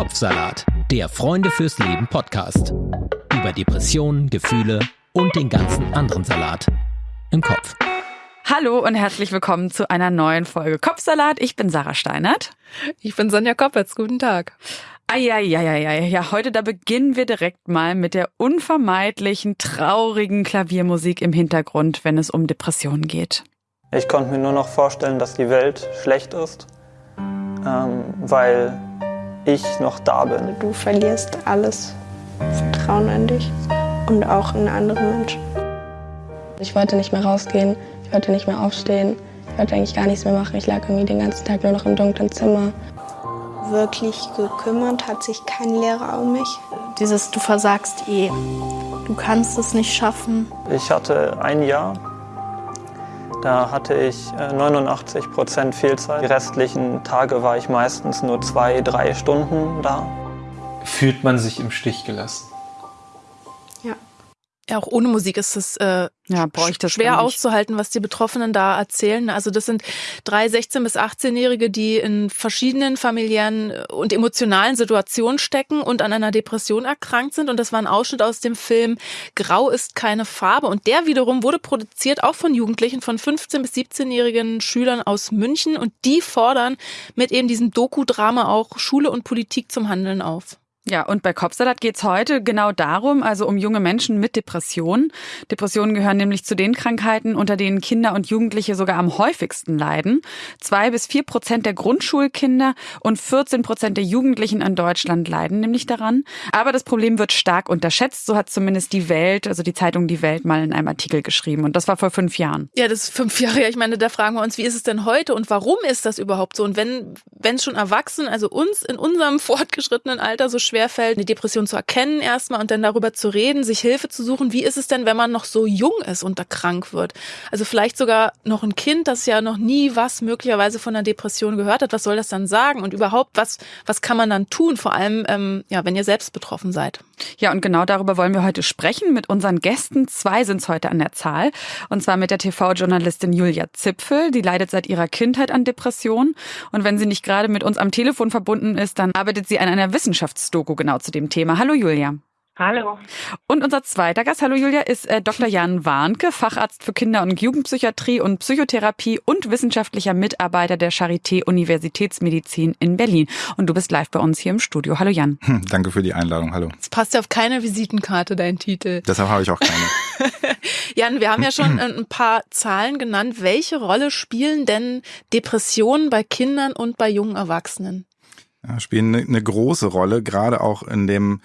Kopfsalat, der Freunde fürs Leben Podcast. Über Depressionen, Gefühle und den ganzen anderen Salat im Kopf. Hallo und herzlich willkommen zu einer neuen Folge Kopfsalat. Ich bin Sarah Steinert. Ich bin Sonja Koppitz. Guten Tag. Eieieiei, ja, heute da beginnen wir direkt mal mit der unvermeidlichen, traurigen Klaviermusik im Hintergrund, wenn es um Depressionen geht. Ich konnte mir nur noch vorstellen, dass die Welt schlecht ist, ähm, weil ich noch da bin. Du verlierst alles Vertrauen an dich und auch in andere Menschen. Ich wollte nicht mehr rausgehen, ich wollte nicht mehr aufstehen, ich wollte eigentlich gar nichts mehr machen. Ich lag irgendwie den ganzen Tag nur noch im dunklen Zimmer. Wirklich gekümmert hat sich kein Lehrer um mich. Dieses Du versagst eh, du kannst es nicht schaffen. Ich hatte ein Jahr, da hatte ich 89 äh, Prozent Fehlzeit. Die restlichen Tage war ich meistens nur zwei, drei Stunden da. Fühlt man sich im Stich gelassen? Ja, auch ohne Musik ist es äh, ja, schwer auszuhalten, was die Betroffenen da erzählen. Also das sind drei 16- bis 18-Jährige, die in verschiedenen familiären äh, und emotionalen Situationen stecken und an einer Depression erkrankt sind. Und das war ein Ausschnitt aus dem Film Grau ist keine Farbe. Und der wiederum wurde produziert auch von Jugendlichen, von 15- bis 17-jährigen Schülern aus München. Und die fordern mit eben diesem Doku-Drama auch Schule und Politik zum Handeln auf. Ja, und bei Kopfsalat geht's heute genau darum, also um junge Menschen mit Depressionen. Depressionen gehören nämlich zu den Krankheiten, unter denen Kinder und Jugendliche sogar am häufigsten leiden. Zwei bis vier Prozent der Grundschulkinder und 14 Prozent der Jugendlichen in Deutschland leiden nämlich daran. Aber das Problem wird stark unterschätzt, so hat zumindest die Welt, also die Zeitung Die Welt, mal in einem Artikel geschrieben. Und das war vor fünf Jahren. Ja, das ist fünf Jahre. Ich meine, da fragen wir uns, wie ist es denn heute und warum ist das überhaupt so? Und wenn, wenn es schon Erwachsenen, also uns in unserem fortgeschrittenen Alter so schwerfällt, eine Depression zu erkennen erstmal und dann darüber zu reden, sich Hilfe zu suchen. Wie ist es denn, wenn man noch so jung ist und da krank wird? Also vielleicht sogar noch ein Kind, das ja noch nie was möglicherweise von einer Depression gehört hat. Was soll das dann sagen? Und überhaupt, was, was kann man dann tun? Vor allem, ähm, ja, wenn ihr selbst betroffen seid. Ja, und genau darüber wollen wir heute sprechen mit unseren Gästen. Zwei sind es heute an der Zahl. Und zwar mit der TV-Journalistin Julia Zipfel. Die leidet seit ihrer Kindheit an Depressionen. Und wenn sie nicht gerade mit uns am Telefon verbunden ist, dann arbeitet sie an einer Wissenschaftsdoku genau zu dem Thema. Hallo Julia. Hallo. Und unser zweiter Gast, hallo Julia, ist äh, Dr. Jan Warnke, Facharzt für Kinder- und Jugendpsychiatrie und Psychotherapie und wissenschaftlicher Mitarbeiter der Charité Universitätsmedizin in Berlin. Und du bist live bei uns hier im Studio. Hallo Jan. Hm, danke für die Einladung. Hallo. Es passt ja auf keine Visitenkarte, dein Titel. Deshalb habe ich auch keine. Jan, wir haben ja schon ein paar Zahlen genannt. Welche Rolle spielen denn Depressionen bei Kindern und bei jungen Erwachsenen? Ja, spielen eine, eine große Rolle, gerade auch in dem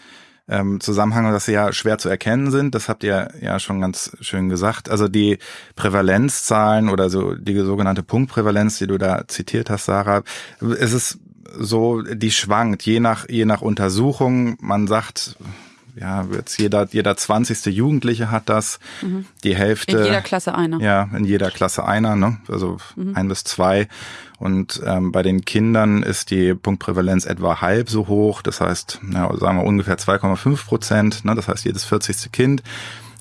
ähm, Zusammenhang, dass sie ja schwer zu erkennen sind. Das habt ihr ja schon ganz schön gesagt. Also die Prävalenzzahlen oder so die sogenannte Punktprävalenz, die du da zitiert hast, Sarah, es ist so, die schwankt je nach je nach Untersuchung. Man sagt ja, jetzt jeder, jeder zwanzigste Jugendliche hat das. Mhm. Die Hälfte. In jeder Klasse einer. Ja, in jeder Klasse einer, ne? Also mhm. ein bis zwei. Und ähm, bei den Kindern ist die Punktprävalenz etwa halb so hoch. Das heißt, ja, sagen wir ungefähr 2,5 Prozent. Ne? Das heißt, jedes 40. Kind.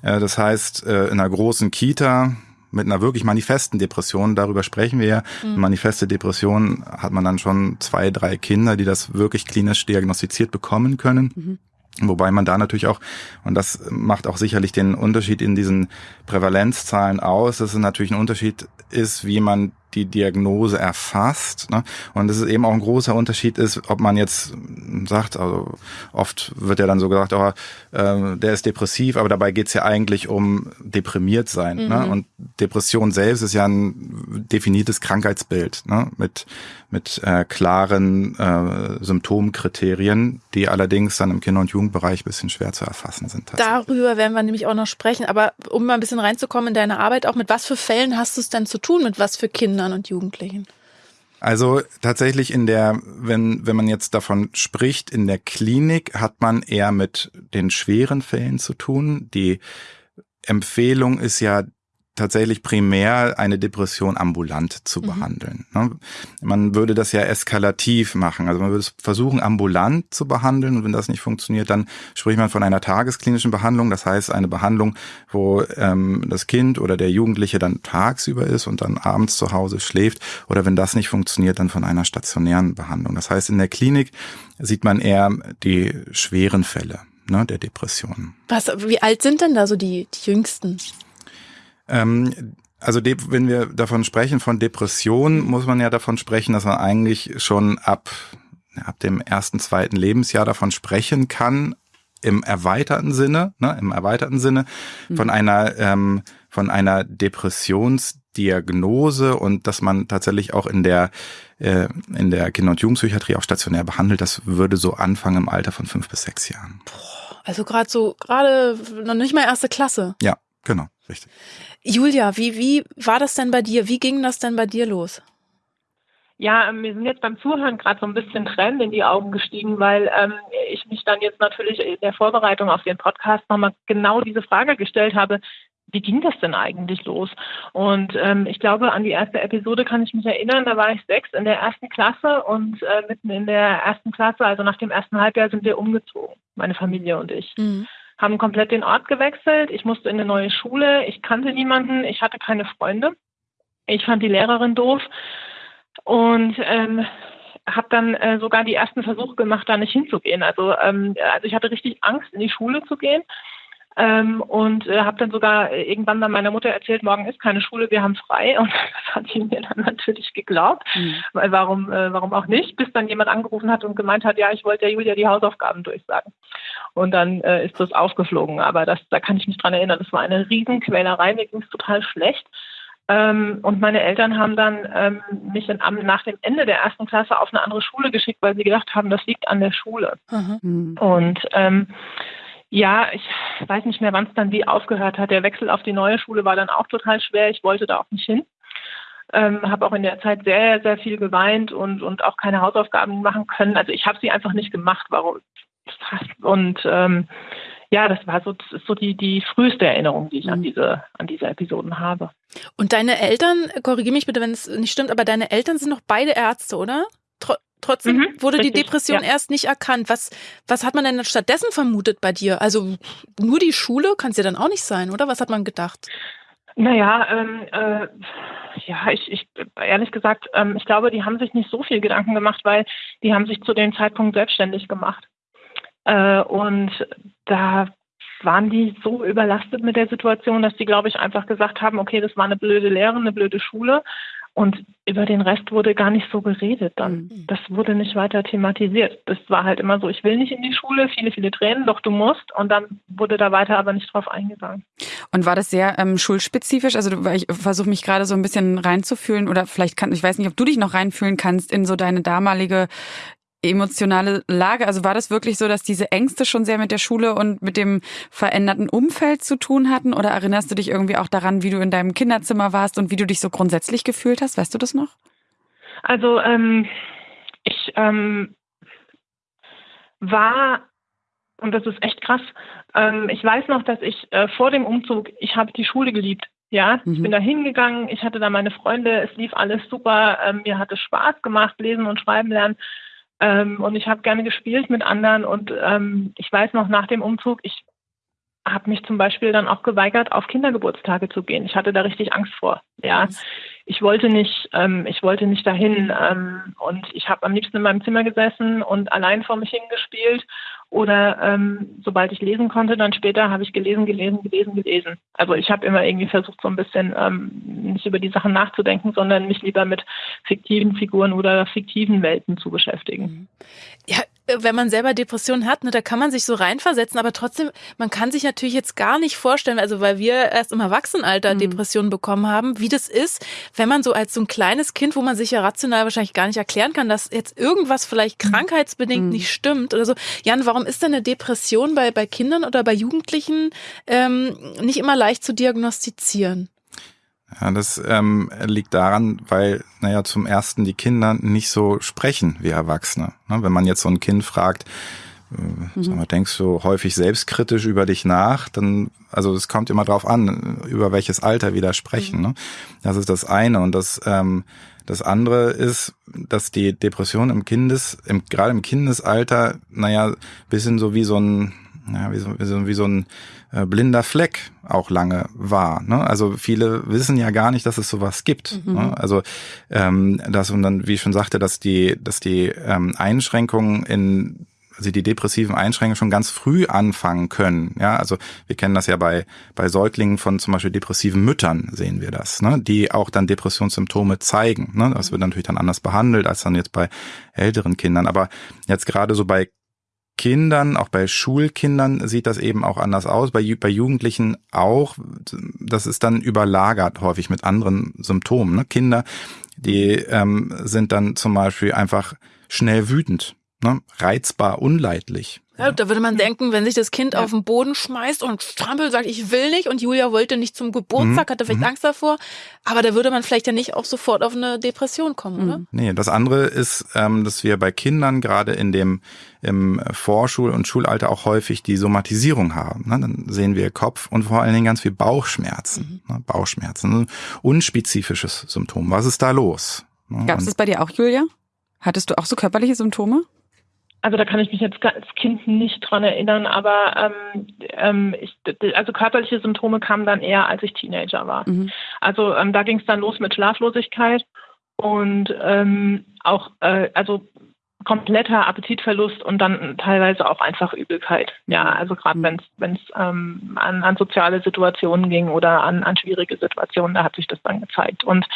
Äh, das heißt, äh, in einer großen Kita mit einer wirklich manifesten Depression, darüber sprechen wir ja. Mhm. Manifeste Depression hat man dann schon zwei, drei Kinder, die das wirklich klinisch diagnostiziert bekommen können. Mhm. Wobei man da natürlich auch, und das macht auch sicherlich den Unterschied in diesen Prävalenzzahlen aus, dass es natürlich ein Unterschied ist, wie man die Diagnose erfasst. Ne? Und es ist eben auch ein großer Unterschied ist, ob man jetzt sagt, also oft wird ja dann so gesagt, oh, äh, der ist depressiv, aber dabei geht's ja eigentlich um deprimiert sein. Ne? Mhm. Ne? Und Depression selbst ist ja ein definiertes Krankheitsbild ne? mit, mit äh, klaren äh, Symptomkriterien, die allerdings dann im Kinder- und Jugendbereich bisschen schwer zu erfassen sind. Darüber werden wir nämlich auch noch sprechen. Aber um mal ein bisschen reinzukommen in deine Arbeit, auch mit was für Fällen hast du es denn zu tun, mit was für Kindern? Kindern und Jugendlichen? Also tatsächlich in der, wenn, wenn man jetzt davon spricht, in der Klinik hat man eher mit den schweren Fällen zu tun. Die Empfehlung ist ja tatsächlich primär eine Depression ambulant zu mhm. behandeln. Ne? Man würde das ja eskalativ machen. Also man würde es versuchen, ambulant zu behandeln. Und wenn das nicht funktioniert, dann spricht man von einer tagesklinischen Behandlung. Das heißt, eine Behandlung, wo ähm, das Kind oder der Jugendliche dann tagsüber ist und dann abends zu Hause schläft. Oder wenn das nicht funktioniert, dann von einer stationären Behandlung. Das heißt, in der Klinik sieht man eher die schweren Fälle ne, der Depressionen. Was, wie alt sind denn da so die, die Jüngsten? Ähm, also wenn wir davon sprechen, von Depression, muss man ja davon sprechen, dass man eigentlich schon ab, ab dem ersten, zweiten Lebensjahr davon sprechen kann, im erweiterten Sinne, ne, im erweiterten Sinne, mhm. von einer, ähm, von einer Depressionsdiagnose und dass man tatsächlich auch in der, äh, in der Kinder- und Jugendpsychiatrie auch stationär behandelt, das würde so anfangen im Alter von fünf bis sechs Jahren. Also gerade so, gerade noch nicht mal erste Klasse. Ja, genau, richtig. Julia, wie, wie war das denn bei dir? Wie ging das denn bei dir los? Ja, ähm, mir sind jetzt beim Zuhören gerade so ein bisschen Tränen in die Augen gestiegen, weil ähm, ich mich dann jetzt natürlich in der Vorbereitung auf den Podcast nochmal genau diese Frage gestellt habe, wie ging das denn eigentlich los? Und ähm, ich glaube, an die erste Episode kann ich mich erinnern, da war ich sechs in der ersten Klasse und äh, mitten in der ersten Klasse, also nach dem ersten Halbjahr, sind wir umgezogen, meine Familie und ich. Mhm haben komplett den Ort gewechselt. Ich musste in eine neue Schule. Ich kannte niemanden. Ich hatte keine Freunde. Ich fand die Lehrerin doof und ähm, habe dann äh, sogar die ersten Versuche gemacht, da nicht hinzugehen. Also, ähm, also ich hatte richtig Angst, in die Schule zu gehen. Ähm, und äh, habe dann sogar irgendwann dann meiner Mutter erzählt, morgen ist keine Schule, wir haben frei. Und das hat sie mir dann natürlich geglaubt, mhm. weil warum, äh, warum auch nicht, bis dann jemand angerufen hat und gemeint hat, ja, ich wollte der Julia die Hausaufgaben durchsagen. Und dann äh, ist das aufgeflogen. Aber das, da kann ich mich dran erinnern, das war eine Riesenquälerei, mir ging es total schlecht. Ähm, und meine Eltern haben dann ähm, mich in, am, nach dem Ende der ersten Klasse auf eine andere Schule geschickt, weil sie gedacht haben, das liegt an der Schule. Mhm. Und ähm, ja, ich weiß nicht mehr, wann es dann wie aufgehört hat. Der Wechsel auf die neue Schule war dann auch total schwer. Ich wollte da auch nicht hin. Ähm, habe auch in der Zeit sehr, sehr viel geweint und, und auch keine Hausaufgaben machen können. Also ich habe sie einfach nicht gemacht. Warum? Und ähm, ja, das war so, das ist so die, die früheste Erinnerung, die ich an mhm. diese, an diese Episoden habe. Und deine Eltern, korrigiere mich bitte, wenn es nicht stimmt, aber deine Eltern sind noch beide Ärzte, oder? Tr Trotzdem mhm, wurde richtig, die Depression ja. erst nicht erkannt. Was, was hat man denn stattdessen vermutet bei dir? Also nur die Schule kann es ja dann auch nicht sein, oder? Was hat man gedacht? Naja, ähm, äh, ja, ich, ich ehrlich gesagt, ähm, ich glaube, die haben sich nicht so viel Gedanken gemacht, weil die haben sich zu dem Zeitpunkt selbstständig gemacht. Äh, und da waren die so überlastet mit der Situation, dass die, glaube ich, einfach gesagt haben, okay, das war eine blöde Lehre, eine blöde Schule. Und über den Rest wurde gar nicht so geredet dann. Mhm. Das wurde nicht weiter thematisiert. Das war halt immer so, ich will nicht in die Schule, viele, viele Tränen, doch du musst. Und dann wurde da weiter aber nicht drauf eingegangen. Und war das sehr ähm, schulspezifisch? Also ich versuche mich gerade so ein bisschen reinzufühlen oder vielleicht kann, ich weiß nicht, ob du dich noch reinfühlen kannst in so deine damalige emotionale Lage? Also war das wirklich so, dass diese Ängste schon sehr mit der Schule und mit dem veränderten Umfeld zu tun hatten? Oder erinnerst du dich irgendwie auch daran, wie du in deinem Kinderzimmer warst und wie du dich so grundsätzlich gefühlt hast? Weißt du das noch? Also ähm, ich ähm, war und das ist echt krass. Ähm, ich weiß noch, dass ich äh, vor dem Umzug, ich habe die Schule geliebt. Ja, mhm. ich bin da hingegangen, ich hatte da meine Freunde, es lief alles super, ähm, mir hat es Spaß gemacht, lesen und schreiben lernen. Ähm, und ich habe gerne gespielt mit anderen und ähm, ich weiß noch nach dem Umzug, ich habe mich zum Beispiel dann auch geweigert, auf Kindergeburtstage zu gehen. Ich hatte da richtig Angst vor. Ja, ich wollte nicht, ähm, ich wollte nicht dahin ähm, und ich habe am liebsten in meinem Zimmer gesessen und allein vor mich hingespielt oder ähm, sobald ich lesen konnte, dann später habe ich gelesen, gelesen, gelesen, gelesen. Also ich habe immer irgendwie versucht, so ein bisschen ähm, nicht über die Sachen nachzudenken, sondern mich lieber mit fiktiven Figuren oder fiktiven Welten zu beschäftigen. Mhm. Ja, wenn man selber Depressionen hat, ne, da kann man sich so reinversetzen, aber trotzdem, man kann sich natürlich jetzt gar nicht vorstellen, also weil wir erst im Erwachsenenalter mhm. Depressionen bekommen haben, wie das ist, wenn man so als so ein kleines Kind, wo man sich ja rational wahrscheinlich gar nicht erklären kann, dass jetzt irgendwas vielleicht mhm. krankheitsbedingt mhm. nicht stimmt oder so. Jan, warum ist denn eine Depression bei, bei Kindern oder bei Jugendlichen ähm, nicht immer leicht zu diagnostizieren? Ja, das ähm, liegt daran, weil, naja, zum ersten die Kinder nicht so sprechen wie Erwachsene. Ne? Wenn man jetzt so ein Kind fragt, äh, mhm. mal, denkst du häufig selbstkritisch über dich nach, dann, also es kommt immer drauf an, über welches Alter wir da sprechen. Mhm. Ne? Das ist das eine. Und das, ähm, das andere ist, dass die Depression im Kindes, im, gerade im Kindesalter, naja, bisschen so wie so ein, ja, wie so, wie so, wie so ein blinder Fleck auch lange war. Ne? Also viele wissen ja gar nicht, dass es sowas gibt. Mhm. Ne? Also ähm, das und dann, wie ich schon sagte, dass die, dass die ähm, Einschränkungen in also die depressiven Einschränkungen schon ganz früh anfangen können. Ja, also wir kennen das ja bei, bei Säuglingen von zum Beispiel depressiven Müttern sehen wir das, ne? die auch dann Depressionssymptome zeigen. Ne? Das wird natürlich dann anders behandelt als dann jetzt bei älteren Kindern. Aber jetzt gerade so bei Kindern, auch bei Schulkindern sieht das eben auch anders aus, bei, bei Jugendlichen auch. Das ist dann überlagert häufig mit anderen Symptomen. Ne? Kinder, die ähm, sind dann zum Beispiel einfach schnell wütend, ne? reizbar, unleidlich. Ja, da würde man denken, wenn sich das Kind ja. auf den Boden schmeißt und strampelt, sagt, ich will nicht und Julia wollte nicht zum Geburtstag, mhm. hatte vielleicht mhm. Angst davor, aber da würde man vielleicht ja nicht auch sofort auf eine Depression kommen, oder? Mhm. Nee, das andere ist, ähm, dass wir bei Kindern gerade in dem im Vorschul- und Schulalter auch häufig die Somatisierung haben. Ne? Dann sehen wir Kopf und vor allen Dingen ganz viel Bauchschmerzen. Mhm. Ne? Bauchschmerzen, unspezifisches Symptom. Was ist da los? Ne? Gab es das bei dir auch, Julia? Hattest du auch so körperliche Symptome? Also da kann ich mich jetzt als Kind nicht dran erinnern, aber ähm, ähm, ich, also körperliche Symptome kamen dann eher, als ich Teenager war. Mhm. Also ähm, da ging es dann los mit Schlaflosigkeit und ähm, auch äh, also kompletter Appetitverlust und dann teilweise auch einfach Übelkeit. Ja, also gerade mhm. wenn es ähm, an, an soziale Situationen ging oder an, an schwierige Situationen, da hat sich das dann gezeigt. Und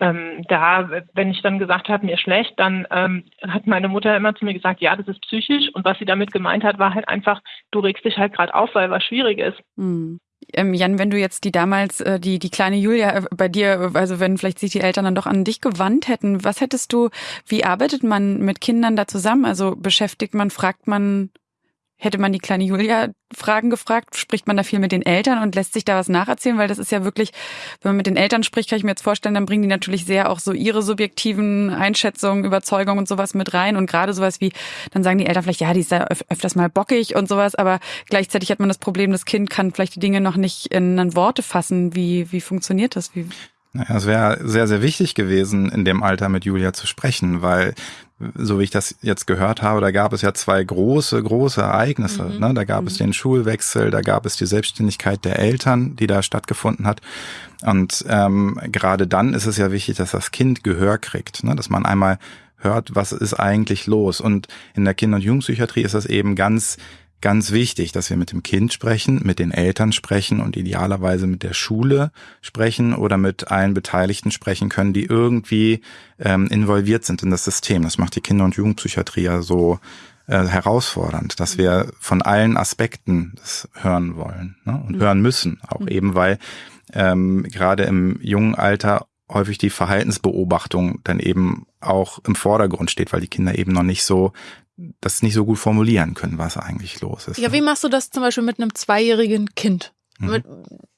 ähm, da, wenn ich dann gesagt habe, mir schlecht, dann ähm, hat meine Mutter immer zu mir gesagt, ja, das ist psychisch. Und was sie damit gemeint hat, war halt einfach, du regst dich halt gerade auf, weil was schwierig ist. Mhm. Ähm, Jan, wenn du jetzt die damals, äh, die, die kleine Julia äh, bei dir, also wenn vielleicht sich die Eltern dann doch an dich gewandt hätten, was hättest du, wie arbeitet man mit Kindern da zusammen? Also beschäftigt man, fragt man Hätte man die kleine Julia Fragen gefragt, spricht man da viel mit den Eltern und lässt sich da was nacherzählen, weil das ist ja wirklich, wenn man mit den Eltern spricht, kann ich mir jetzt vorstellen, dann bringen die natürlich sehr auch so ihre subjektiven Einschätzungen, Überzeugungen und sowas mit rein und gerade sowas wie, dann sagen die Eltern vielleicht, ja, die ist da öf öfters mal bockig und sowas, aber gleichzeitig hat man das Problem, das Kind kann vielleicht die Dinge noch nicht in Worte fassen. Wie, wie funktioniert das? Wie naja, es wäre sehr, sehr wichtig gewesen, in dem Alter mit Julia zu sprechen, weil so wie ich das jetzt gehört habe, da gab es ja zwei große, große Ereignisse. Mhm. Ne? Da gab mhm. es den Schulwechsel, da gab es die Selbstständigkeit der Eltern, die da stattgefunden hat. Und ähm, gerade dann ist es ja wichtig, dass das Kind Gehör kriegt, ne? dass man einmal hört, was ist eigentlich los. Und in der Kinder- und Jugendpsychiatrie ist das eben ganz ganz wichtig, dass wir mit dem Kind sprechen, mit den Eltern sprechen und idealerweise mit der Schule sprechen oder mit allen Beteiligten sprechen können, die irgendwie ähm, involviert sind in das System. Das macht die Kinder- und Jugendpsychiatrie ja so äh, herausfordernd, dass wir von allen Aspekten das hören wollen ne? und mhm. hören müssen, auch mhm. eben weil ähm, gerade im jungen Alter häufig die Verhaltensbeobachtung dann eben auch im Vordergrund steht, weil die Kinder eben noch nicht so das nicht so gut formulieren können, was eigentlich los ist. Ja, wie machst du das zum Beispiel mit einem zweijährigen Kind? Mhm. Mit,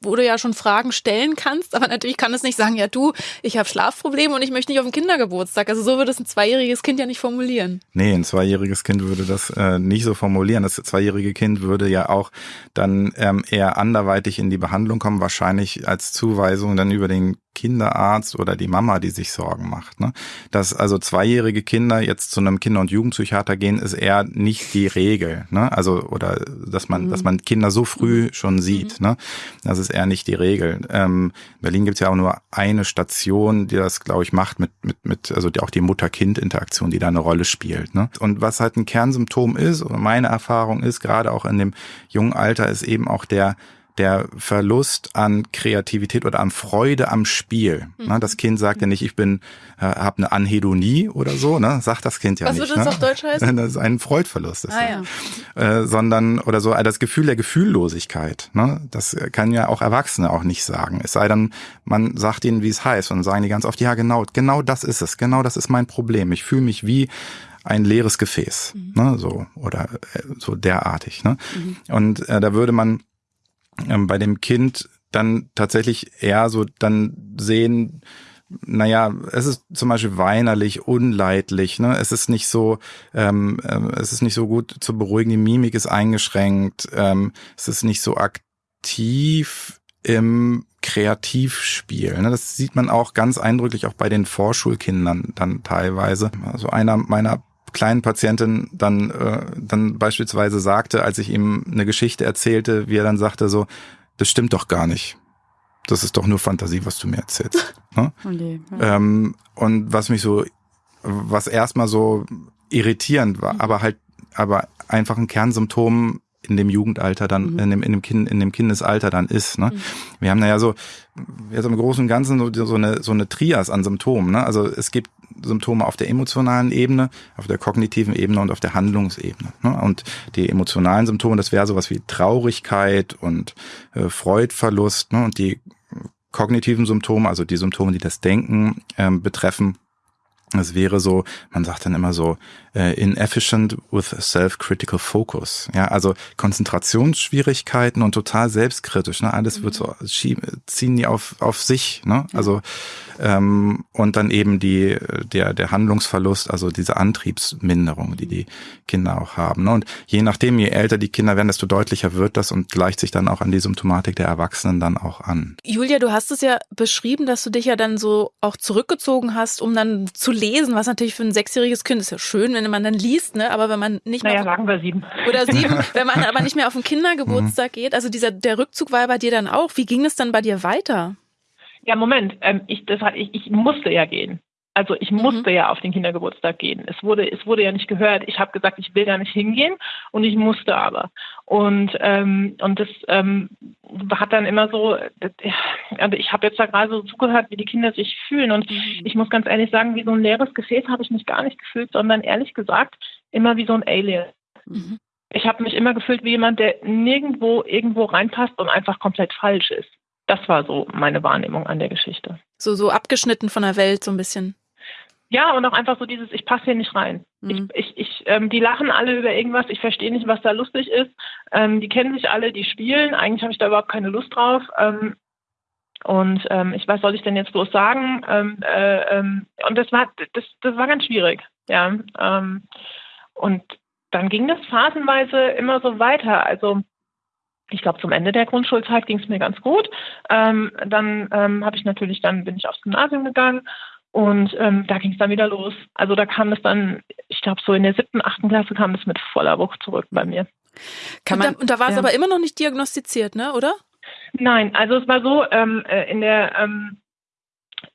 wo du ja schon Fragen stellen kannst, aber natürlich kann es nicht sagen, ja du, ich habe Schlafprobleme und ich möchte nicht auf den Kindergeburtstag. Also so würde es ein zweijähriges Kind ja nicht formulieren. Nee, ein zweijähriges Kind würde das äh, nicht so formulieren. Das zweijährige Kind würde ja auch dann ähm, eher anderweitig in die Behandlung kommen, wahrscheinlich als Zuweisung dann über den Kinderarzt oder die Mama, die sich Sorgen macht. Ne? Dass also zweijährige Kinder jetzt zu einem Kinder- und Jugendpsychiater gehen, ist eher nicht die Regel. Ne? Also oder dass man, mhm. dass man Kinder so früh schon sieht. Mhm. Ne? Das ist eher nicht die Regel. Ähm, in Berlin gibt es ja auch nur eine Station, die das, glaube ich, macht mit, mit, mit, also auch die Mutter-Kind-Interaktion, die da eine Rolle spielt. Ne? Und was halt ein Kernsymptom ist, oder meine Erfahrung ist, gerade auch in dem jungen Alter, ist eben auch der der Verlust an Kreativität oder an Freude am Spiel. Mhm. Das Kind sagt ja nicht, ich bin, äh, habe eine Anhedonie oder so, ne? Sagt das Kind ja Was nicht. Was würde das ne? auf Deutsch heißen? Das ist ein Freudverlust. Ist ah, ja. äh, sondern oder so das Gefühl der Gefühllosigkeit. Ne? Das kann ja auch Erwachsene auch nicht sagen. Es sei denn, man sagt ihnen, wie es heißt, und sagen die ganz oft, ja genau, genau das ist es, genau das ist mein Problem. Ich fühle mich wie ein leeres Gefäß, mhm. ne, so oder äh, so derartig. Ne? Mhm. Und äh, da würde man ähm, bei dem Kind dann tatsächlich eher so dann sehen, naja, es ist zum Beispiel weinerlich, unleidlich, ne? Es ist nicht so, ähm, äh, es ist nicht so gut zu beruhigen, die Mimik ist eingeschränkt, ähm, es ist nicht so aktiv im Kreativspiel. Ne? Das sieht man auch ganz eindrücklich auch bei den Vorschulkindern dann teilweise. Also einer meiner kleinen Patientin dann, äh, dann beispielsweise sagte, als ich ihm eine Geschichte erzählte, wie er dann sagte so, das stimmt doch gar nicht. Das ist doch nur Fantasie, was du mir erzählst. Ne? Okay, ja. ähm, und was mich so, was erstmal so irritierend war, mhm. aber halt, aber einfach ein Kernsymptom in dem Jugendalter dann, mhm. in, dem, in, dem kind, in dem Kindesalter dann ist. Ne? Mhm. Wir haben da ja so, jetzt im Großen und Ganzen so, so, eine, so eine Trias an Symptomen. Ne? Also es gibt Symptome auf der emotionalen Ebene, auf der kognitiven Ebene und auf der Handlungsebene. Ne? Und die emotionalen Symptome, das wäre sowas wie Traurigkeit und äh, Freudverlust. Ne? Und die kognitiven Symptome, also die Symptome, die das Denken ähm, betreffen, es wäre so, man sagt dann immer so, äh, inefficient with self-critical focus. Ja, also Konzentrationsschwierigkeiten und total selbstkritisch. Ne? Alles wird so ziehen die auf auf sich. Ne? Also ähm, und dann eben die der der Handlungsverlust, also diese Antriebsminderung, die die Kinder auch haben. Ne? Und je nachdem, je älter die Kinder werden, desto deutlicher wird das und gleicht sich dann auch an die Symptomatik der Erwachsenen dann auch an. Julia, du hast es ja beschrieben, dass du dich ja dann so auch zurückgezogen hast, um dann zu lesen, was natürlich für ein sechsjähriges Kind ist ja schön, wenn man dann liest, ne? Aber wenn man nicht naja, mehr. sagen wir sieben. Oder sieben, wenn man aber nicht mehr auf den Kindergeburtstag geht. Also dieser der Rückzug war bei dir dann auch. Wie ging es dann bei dir weiter? Ja, Moment. Ähm, ich, das, ich, ich musste ja gehen. Also ich mhm. musste mhm. ja auf den Kindergeburtstag gehen. Es wurde, es wurde ja nicht gehört. Ich habe gesagt, ich will da nicht hingehen und ich musste aber. Und ähm, und das ähm, hat dann immer so, also ich habe jetzt da gerade so zugehört, wie die Kinder sich fühlen und mhm. ich muss ganz ehrlich sagen, wie so ein leeres Gefäß habe ich mich gar nicht gefühlt, sondern ehrlich gesagt immer wie so ein Alien. Mhm. Ich habe mich immer gefühlt wie jemand, der nirgendwo irgendwo reinpasst und einfach komplett falsch ist. Das war so meine Wahrnehmung an der Geschichte. So so abgeschnitten von der Welt so ein bisschen. Ja, und auch einfach so dieses, ich passe hier nicht rein. Mhm. Ich, ich, ich, ähm, die lachen alle über irgendwas, ich verstehe nicht, was da lustig ist. Ähm, die kennen sich alle, die spielen. Eigentlich habe ich da überhaupt keine Lust drauf. Ähm, und ähm, ich weiß, soll ich denn jetzt bloß sagen? Ähm, äh, ähm, und das war, das, das war ganz schwierig. Ja. Und dann ging das phasenweise immer so weiter. Also ich glaube, zum Ende der Grundschulzeit ging es mir ganz gut. Ähm, dann ähm, habe ich natürlich, dann bin ich aufs Gymnasium gegangen und ähm, da ging es dann wieder los. Also da kam es dann, ich glaube, so in der siebten, achten Klasse kam es mit voller Wucht zurück bei mir. Kann man, und da, und da war es ja. aber immer noch nicht diagnostiziert, ne, oder? Nein, also es war so, ähm, äh, in der, ähm,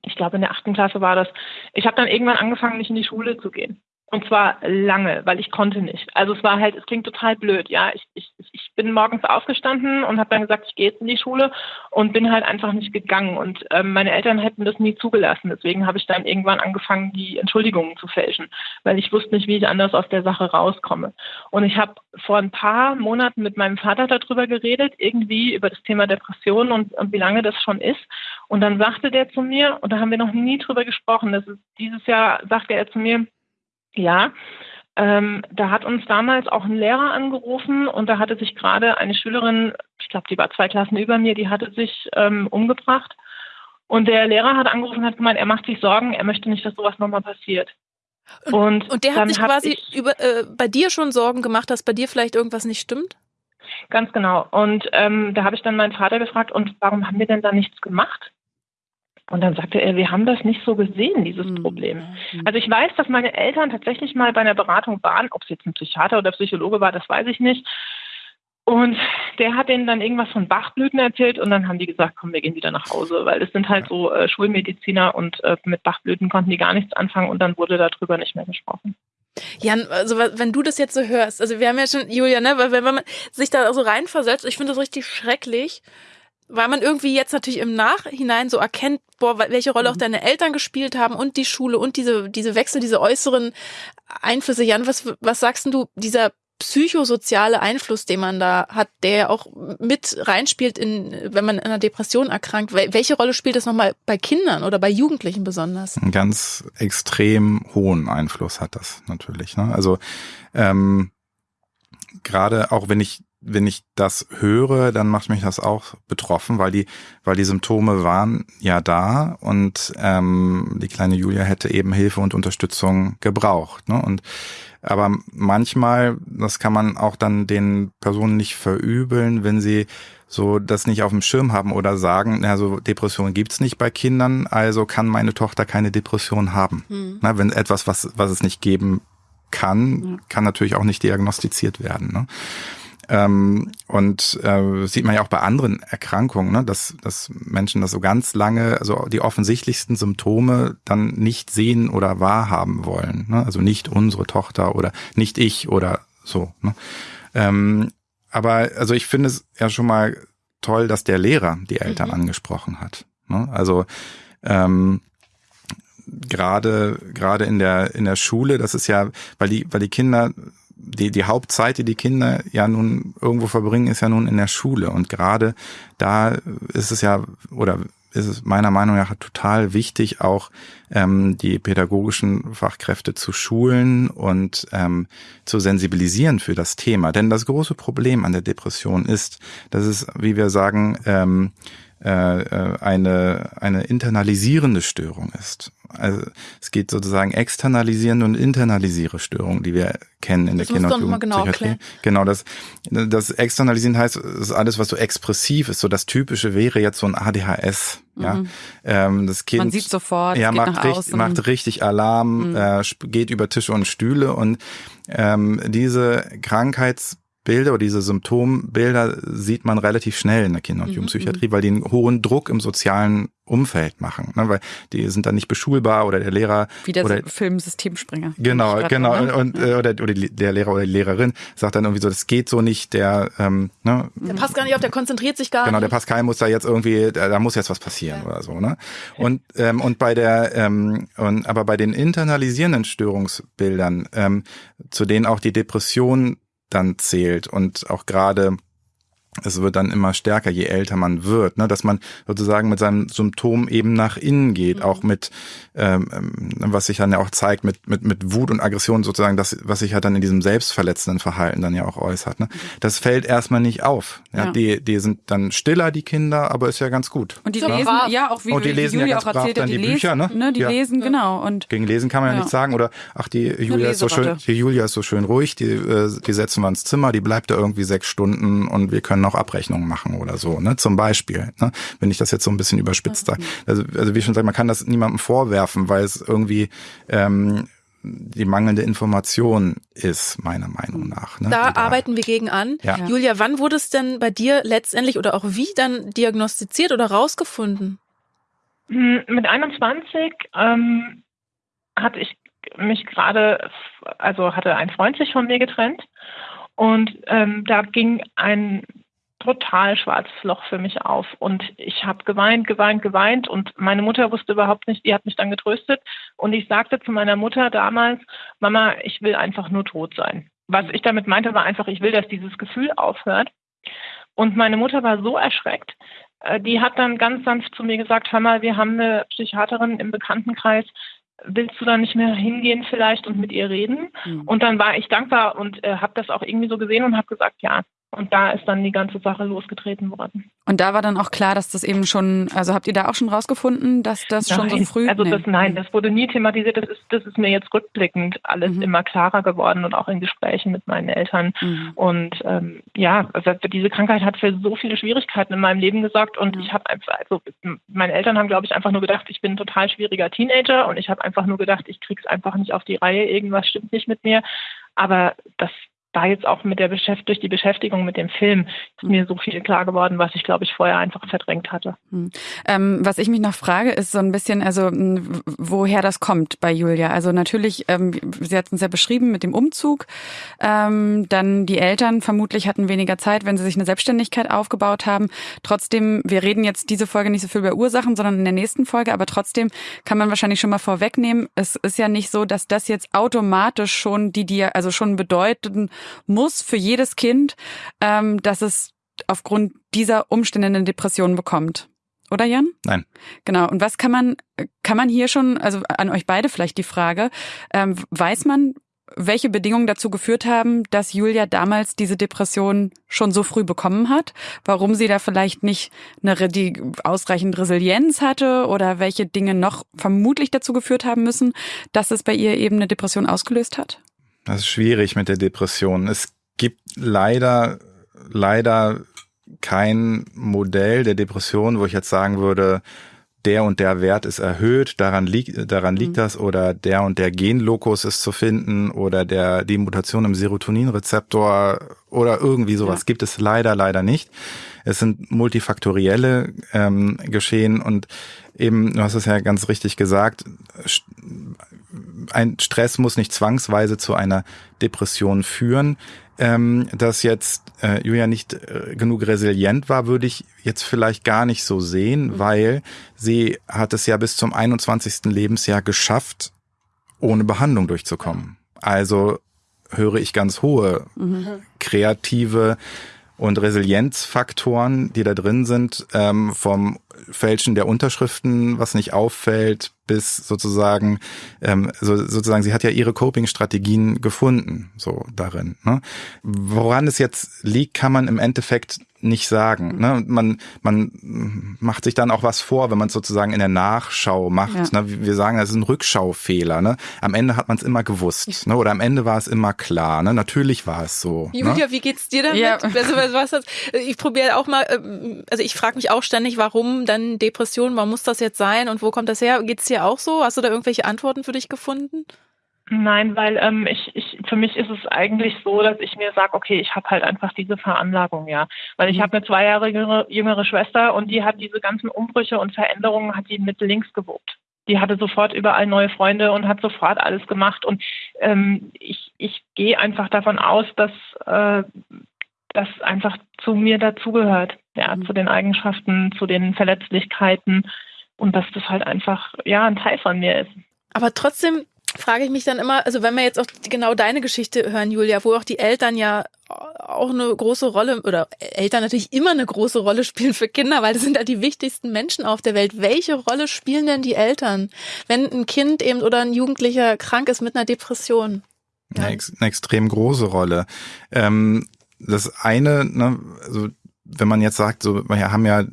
ich glaube in der achten Klasse war das, ich habe dann irgendwann angefangen, nicht in die Schule zu gehen. Und zwar lange, weil ich konnte nicht. Also es war halt, es klingt total blöd, ja. Ich, ich, ich bin morgens aufgestanden und habe dann gesagt, ich gehe jetzt in die Schule und bin halt einfach nicht gegangen. Und ähm, meine Eltern hätten das nie zugelassen. Deswegen habe ich dann irgendwann angefangen, die Entschuldigungen zu fälschen, weil ich wusste nicht, wie ich anders aus der Sache rauskomme. Und ich habe vor ein paar Monaten mit meinem Vater darüber geredet, irgendwie über das Thema Depression und, und wie lange das schon ist. Und dann sagte der zu mir, und da haben wir noch nie drüber gesprochen, das ist dieses Jahr sagte er zu mir, ja, ähm, da hat uns damals auch ein Lehrer angerufen und da hatte sich gerade eine Schülerin, ich glaube, die war zwei Klassen über mir, die hatte sich ähm, umgebracht. Und der Lehrer hat angerufen und hat gemeint, er macht sich Sorgen, er möchte nicht, dass sowas nochmal passiert. Und, und, der hat sich quasi über, äh, bei dir schon Sorgen gemacht, dass bei dir vielleicht irgendwas nicht stimmt? Ganz genau. Und ähm, da habe ich dann meinen Vater gefragt, und warum haben wir denn da nichts gemacht? Und dann sagte er, wir haben das nicht so gesehen, dieses mhm. Problem. Mhm. Also ich weiß, dass meine Eltern tatsächlich mal bei einer Beratung waren, ob es jetzt ein Psychiater oder Psychologe war, das weiß ich nicht. Und der hat denen dann irgendwas von Bachblüten erzählt und dann haben die gesagt, komm, wir gehen wieder nach Hause, weil das sind halt so äh, Schulmediziner und äh, mit Bachblüten konnten die gar nichts anfangen und dann wurde darüber nicht mehr gesprochen. Jan, also wenn du das jetzt so hörst, also wir haben ja schon, Julia, ne, weil wenn man sich da so reinversetzt, ich finde das richtig schrecklich, weil man irgendwie jetzt natürlich im Nachhinein so erkennt, boah, welche Rolle auch mhm. deine Eltern gespielt haben und die Schule und diese, diese Wechsel, diese äußeren Einflüsse. Jan, was, was sagst du, dieser psychosoziale Einfluss, den man da hat, der ja auch mit reinspielt, in, wenn man in einer Depression erkrankt. Welche Rolle spielt das nochmal bei Kindern oder bei Jugendlichen besonders? Einen ganz extrem hohen Einfluss hat das natürlich. Ne? Also ähm, gerade auch wenn ich wenn ich das höre, dann macht mich das auch betroffen, weil die, weil die Symptome waren ja da und ähm, die kleine Julia hätte eben Hilfe und Unterstützung gebraucht. Ne? Und aber manchmal, das kann man auch dann den Personen nicht verübeln, wenn sie so das nicht auf dem Schirm haben oder sagen, na, so Depression gibt's nicht bei Kindern, also kann meine Tochter keine Depression haben. Mhm. Na, wenn etwas, was, was es nicht geben kann, ja. kann natürlich auch nicht diagnostiziert werden. Ne? Ähm, und äh, sieht man ja auch bei anderen Erkrankungen, ne, dass, dass Menschen das so ganz lange, also die offensichtlichsten Symptome dann nicht sehen oder wahrhaben wollen. Ne? Also nicht unsere Tochter oder nicht ich oder so. Ne? Ähm, aber also ich finde es ja schon mal toll, dass der Lehrer die Eltern mhm. angesprochen hat. Ne? Also ähm, gerade gerade in der in der Schule, das ist ja, weil die weil die Kinder die, die Hauptzeit, die die Kinder ja nun irgendwo verbringen, ist ja nun in der Schule. Und gerade da ist es ja, oder ist es meiner Meinung nach total wichtig, auch ähm, die pädagogischen Fachkräfte zu schulen und ähm, zu sensibilisieren für das Thema. Denn das große Problem an der Depression ist, dass es, wie wir sagen, ähm, äh, äh, eine, eine internalisierende Störung ist. Also es geht sozusagen externalisierende und internalisiere Störungen, die wir kennen in das der Kinder- und Jugendpsychiatrie. Genau, genau, das, das Externalisieren heißt, es ist alles, was so expressiv ist. So das Typische wäre jetzt so ein ADHS. Ja, mhm. ähm, das Kind. Man sieht sofort, ja, macht, richtig, macht richtig Alarm, mhm. äh, geht über Tische und Stühle und ähm, diese Krankheits Bilder oder diese Symptombilder sieht man relativ schnell in der Kinder- und mhm, Jugendpsychiatrie, mhm. weil die einen hohen Druck im sozialen Umfeld machen, ne? weil die sind dann nicht beschulbar oder der Lehrer wie der oder Filmsystemspringer genau genau ne? und ja. oder, oder der Lehrer oder die Lehrerin sagt dann irgendwie so das geht so nicht der ähm, ne? der passt gar nicht auf der konzentriert sich gar genau nicht der Pascal muss da jetzt irgendwie da muss jetzt was passieren ja. oder so ne und ähm, und bei der ähm, und aber bei den internalisierenden Störungsbildern ähm, zu denen auch die Depression dann zählt. Und auch gerade es wird dann immer stärker, je älter man wird, ne, dass man sozusagen mit seinem Symptom eben nach innen geht, mhm. auch mit, ähm, ähm, was sich dann ja auch zeigt, mit, mit, mit Wut und Aggression sozusagen, das, was sich halt dann in diesem selbstverletzenden Verhalten dann ja auch äußert. Ne. Mhm. Das fällt erstmal nicht auf. Ja, ja. Die, die sind dann stiller, die Kinder, aber ist ja ganz gut. Und die ja. lesen, ja, auch wie, und die lesen Julia ja ganz auch erzählt dann die, die Bücher, ne? ne? Die ja. lesen, genau. Und Gegen Lesen kann man ja, nichts sagen. Oder ach, die Julia ist so schön, die Julia ist so schön ruhig, die, äh, die setzen wir ins Zimmer, die bleibt da irgendwie sechs Stunden und wir können noch Abrechnungen machen oder so, ne? Zum Beispiel, ne? wenn ich das jetzt so ein bisschen überspitzt sage. Also, also wie schon gesagt, man kann das niemandem vorwerfen, weil es irgendwie ähm, die mangelnde Information ist, meiner Meinung nach. Ne? Da, da arbeiten wir gegen an. Ja. Julia, wann wurde es denn bei dir letztendlich oder auch wie dann diagnostiziert oder rausgefunden? Hm, mit 21 ähm, hatte ich mich gerade, also hatte ein Freund sich von mir getrennt und ähm, da ging ein total schwarzes Loch für mich auf. Und ich habe geweint, geweint, geweint. Und meine Mutter wusste überhaupt nicht, die hat mich dann getröstet. Und ich sagte zu meiner Mutter damals, Mama, ich will einfach nur tot sein. Was ich damit meinte, war einfach, ich will, dass dieses Gefühl aufhört. Und meine Mutter war so erschreckt, äh, die hat dann ganz sanft zu mir gesagt, hör mal, wir haben eine Psychiaterin im Bekanntenkreis, willst du da nicht mehr hingehen vielleicht und mit ihr reden? Mhm. Und dann war ich dankbar und äh, habe das auch irgendwie so gesehen und habe gesagt, ja, und da ist dann die ganze Sache losgetreten worden. Und da war dann auch klar, dass das eben schon, also habt ihr da auch schon rausgefunden, dass das nein, schon so früh? Also das, nein, das wurde nie thematisiert. Das ist, das ist mir jetzt rückblickend alles mhm. immer klarer geworden und auch in Gesprächen mit meinen Eltern. Mhm. Und ähm, ja, also diese Krankheit hat für so viele Schwierigkeiten in meinem Leben gesorgt und mhm. ich habe einfach, also meine Eltern haben, glaube ich, einfach nur gedacht, ich bin ein total schwieriger Teenager und ich habe einfach nur gedacht, ich krieg's einfach nicht auf die Reihe, irgendwas stimmt nicht mit mir. Aber das da jetzt auch mit der Beschäft durch die Beschäftigung mit dem Film ist mir so viel klar geworden, was ich glaube ich vorher einfach verdrängt hatte. Hm. Ähm, was ich mich noch frage, ist so ein bisschen, also woher das kommt bei Julia. Also natürlich, ähm, sie hat uns ja beschrieben mit dem Umzug. Ähm, dann die Eltern vermutlich hatten weniger Zeit, wenn sie sich eine Selbstständigkeit aufgebaut haben. Trotzdem, wir reden jetzt diese Folge nicht so viel über Ursachen, sondern in der nächsten Folge. Aber trotzdem kann man wahrscheinlich schon mal vorwegnehmen, es ist ja nicht so, dass das jetzt automatisch schon die, die also schon bedeuten muss für jedes Kind, ähm, dass es aufgrund dieser Umstände eine Depression bekommt. Oder Jan? Nein. Genau. Und was kann man, kann man hier schon, also an euch beide vielleicht die Frage, ähm, weiß man, welche Bedingungen dazu geführt haben, dass Julia damals diese Depression schon so früh bekommen hat, warum sie da vielleicht nicht eine die ausreichend Resilienz hatte oder welche Dinge noch vermutlich dazu geführt haben müssen, dass es bei ihr eben eine Depression ausgelöst hat? Das ist schwierig mit der Depression. Es gibt leider, leider kein Modell der Depression, wo ich jetzt sagen würde, der und der Wert ist erhöht, daran liegt, daran liegt mhm. das, oder der und der Genlokus ist zu finden, oder der, die Mutation im Serotoninrezeptor oder irgendwie sowas ja. gibt es leider, leider nicht. Es sind multifaktorielle ähm, Geschehen und eben, du hast es ja ganz richtig gesagt, ein Stress muss nicht zwangsweise zu einer Depression führen. Ähm, dass jetzt äh, Julia nicht äh, genug resilient war, würde ich jetzt vielleicht gar nicht so sehen, mhm. weil sie hat es ja bis zum 21. Lebensjahr geschafft, ohne Behandlung durchzukommen. Also höre ich ganz hohe mhm. kreative und Resilienzfaktoren, die da drin sind, ähm, vom Fälschen der Unterschriften, was nicht auffällt, bis sozusagen, ähm, so, sozusagen, sie hat ja ihre Coping-Strategien gefunden, so darin. Ne? Woran es jetzt liegt, kann man im Endeffekt nicht sagen. Ne? Man, man macht sich dann auch was vor, wenn man es sozusagen in der Nachschau macht. Ja. Ne? Wir sagen, das ist ein Rückschaufehler. Ne? Am Ende hat man es immer gewusst. Ne? Oder am Ende war es immer klar. Ne? Natürlich war es so. Julia, ne? wie geht's dir damit? Ja. Also, was, was, ich probiere auch mal, ähm, also ich frage mich auch ständig, warum dann Depression, warum muss das jetzt sein und wo kommt das her? Geht's dir auch so? Hast du da irgendwelche Antworten für dich gefunden? Nein, weil ähm, ich, ich, für mich ist es eigentlich so, dass ich mir sage, okay, ich habe halt einfach diese Veranlagung, ja. Weil ich mhm. habe eine zwei Jahre jüngere, jüngere Schwester und die hat diese ganzen Umbrüche und Veränderungen, hat die mit links gewuppt. Die hatte sofort überall neue Freunde und hat sofort alles gemacht. Und ähm, ich, ich gehe einfach davon aus, dass äh, das einfach zu mir dazugehört, ja, mhm. zu den Eigenschaften, zu den Verletzlichkeiten und dass das halt einfach ja ein Teil von mir ist. Aber trotzdem frage ich mich dann immer, also wenn wir jetzt auch genau deine Geschichte hören, Julia, wo auch die Eltern ja auch eine große Rolle oder Eltern natürlich immer eine große Rolle spielen für Kinder, weil das sind ja die wichtigsten Menschen auf der Welt. Welche Rolle spielen denn die Eltern, wenn ein Kind eben oder ein Jugendlicher krank ist mit einer Depression? Ja. Eine, ex eine extrem große Rolle. Ähm, das eine, ne, also wenn man jetzt sagt, so wir haben ja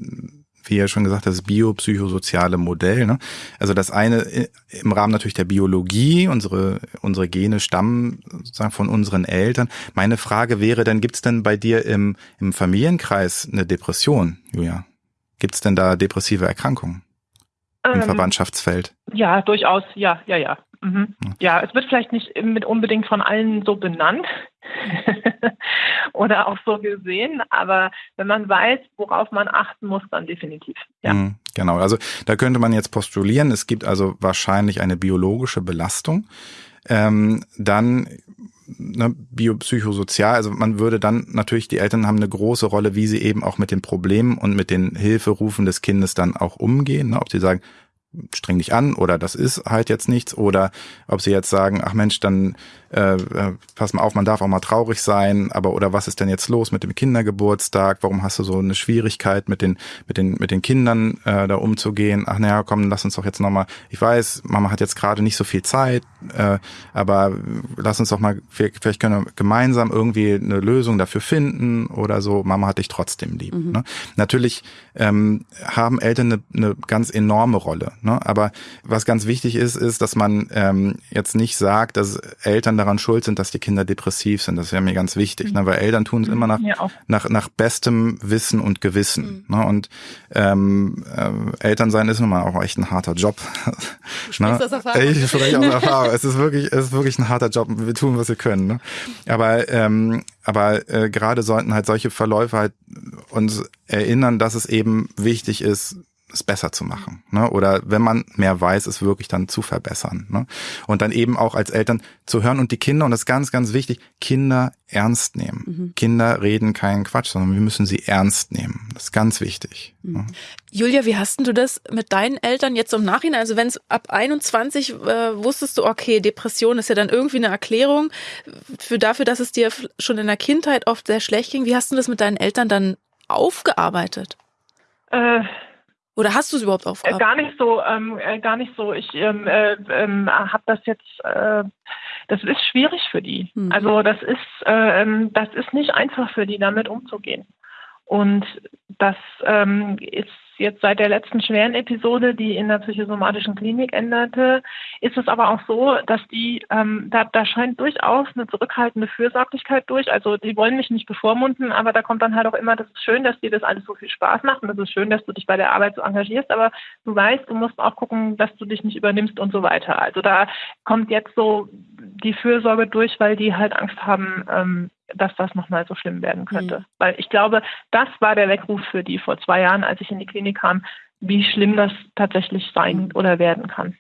wie ja schon gesagt, das biopsychosoziale Modell. Ne? Also das eine äh, im Rahmen natürlich der Biologie, unsere, unsere Gene stammen sozusagen von unseren Eltern. Meine Frage wäre dann, gibt es denn bei dir im, im Familienkreis eine Depression, Julia? Gibt es denn da depressive Erkrankungen im ähm, Verwandtschaftsfeld? Ja, durchaus, ja, ja, ja. Mhm. Ja, es wird vielleicht nicht mit unbedingt von allen so benannt oder auch so gesehen, aber wenn man weiß, worauf man achten muss, dann definitiv. Ja. Mhm, genau, also da könnte man jetzt postulieren, es gibt also wahrscheinlich eine biologische Belastung. Ähm, dann ne, biopsychosozial, also man würde dann natürlich, die Eltern haben eine große Rolle, wie sie eben auch mit den Problemen und mit den Hilferufen des Kindes dann auch umgehen. Ne? Ob sie sagen, streng dich an oder das ist halt jetzt nichts oder ob sie jetzt sagen, ach Mensch, dann äh, äh, pass mal auf, man darf auch mal traurig sein, aber oder was ist denn jetzt los mit dem Kindergeburtstag? Warum hast du so eine Schwierigkeit mit den mit den mit den Kindern äh, da umzugehen? Ach naja, komm, lass uns doch jetzt noch mal. Ich weiß, Mama hat jetzt gerade nicht so viel Zeit, äh, aber lass uns doch mal vielleicht können wir gemeinsam irgendwie eine Lösung dafür finden oder so. Mama hat dich trotzdem lieb. Mhm. Ne? Natürlich ähm, haben Eltern eine, eine ganz enorme Rolle, ne? aber was ganz wichtig ist, ist, dass man ähm, jetzt nicht sagt, dass Eltern daran schuld sind, dass die Kinder depressiv sind. Das ist ja mir ganz wichtig, mhm. ne? weil Eltern tun es mhm. immer nach, ja, nach, nach bestem Wissen und Gewissen. Mhm. Ne? Und ähm, äh, Elternsein ist nun mal auch echt ein harter Job. Du ne? aus Erfahrung. Ich spreche aus Erfahrung. es ist wirklich, es ist wirklich ein harter Job. Wir tun, was wir können. Ne? Aber ähm, aber äh, gerade sollten halt solche Verläufe halt uns erinnern, dass es eben wichtig ist, es besser zu machen. Ne? Oder wenn man mehr weiß, es wirklich dann zu verbessern. Ne? Und dann eben auch als Eltern zu hören und die Kinder, und das ist ganz, ganz wichtig, Kinder ernst nehmen. Mhm. Kinder reden keinen Quatsch, sondern wir müssen sie ernst nehmen. Das ist ganz wichtig. Mhm. Ne? Julia, wie hast du das mit deinen Eltern jetzt im Nachhinein? Also wenn es ab 21 äh, wusstest du, okay, Depression ist ja dann irgendwie eine Erklärung für dafür, dass es dir schon in der Kindheit oft sehr schlecht ging. Wie hast du das mit deinen Eltern dann aufgearbeitet? Äh oder hast du es überhaupt aufgearbeitet? Äh, gar nicht so, ähm, äh, gar nicht so. Ich ähm, äh, ähm, habe das jetzt, äh, das ist schwierig für die. Mhm. Also das ist, äh, das ist nicht einfach für die, damit umzugehen. Und das ähm, ist jetzt seit der letzten schweren Episode, die in der psychosomatischen Klinik änderte, ist es aber auch so, dass die, ähm, da, da scheint durchaus eine zurückhaltende Fürsorglichkeit durch. Also die wollen mich nicht bevormunden, aber da kommt dann halt auch immer, das ist schön, dass dir das alles so viel Spaß macht und das ist schön, dass du dich bei der Arbeit so engagierst, aber du weißt, du musst auch gucken, dass du dich nicht übernimmst und so weiter. Also da kommt jetzt so die Fürsorge durch, weil die halt Angst haben, ähm, dass das nochmal so schlimm werden könnte. Mhm. Weil ich glaube, das war der Weckruf für die vor zwei Jahren, als ich in die Klinik kam, wie schlimm das tatsächlich sein mhm. oder werden kann.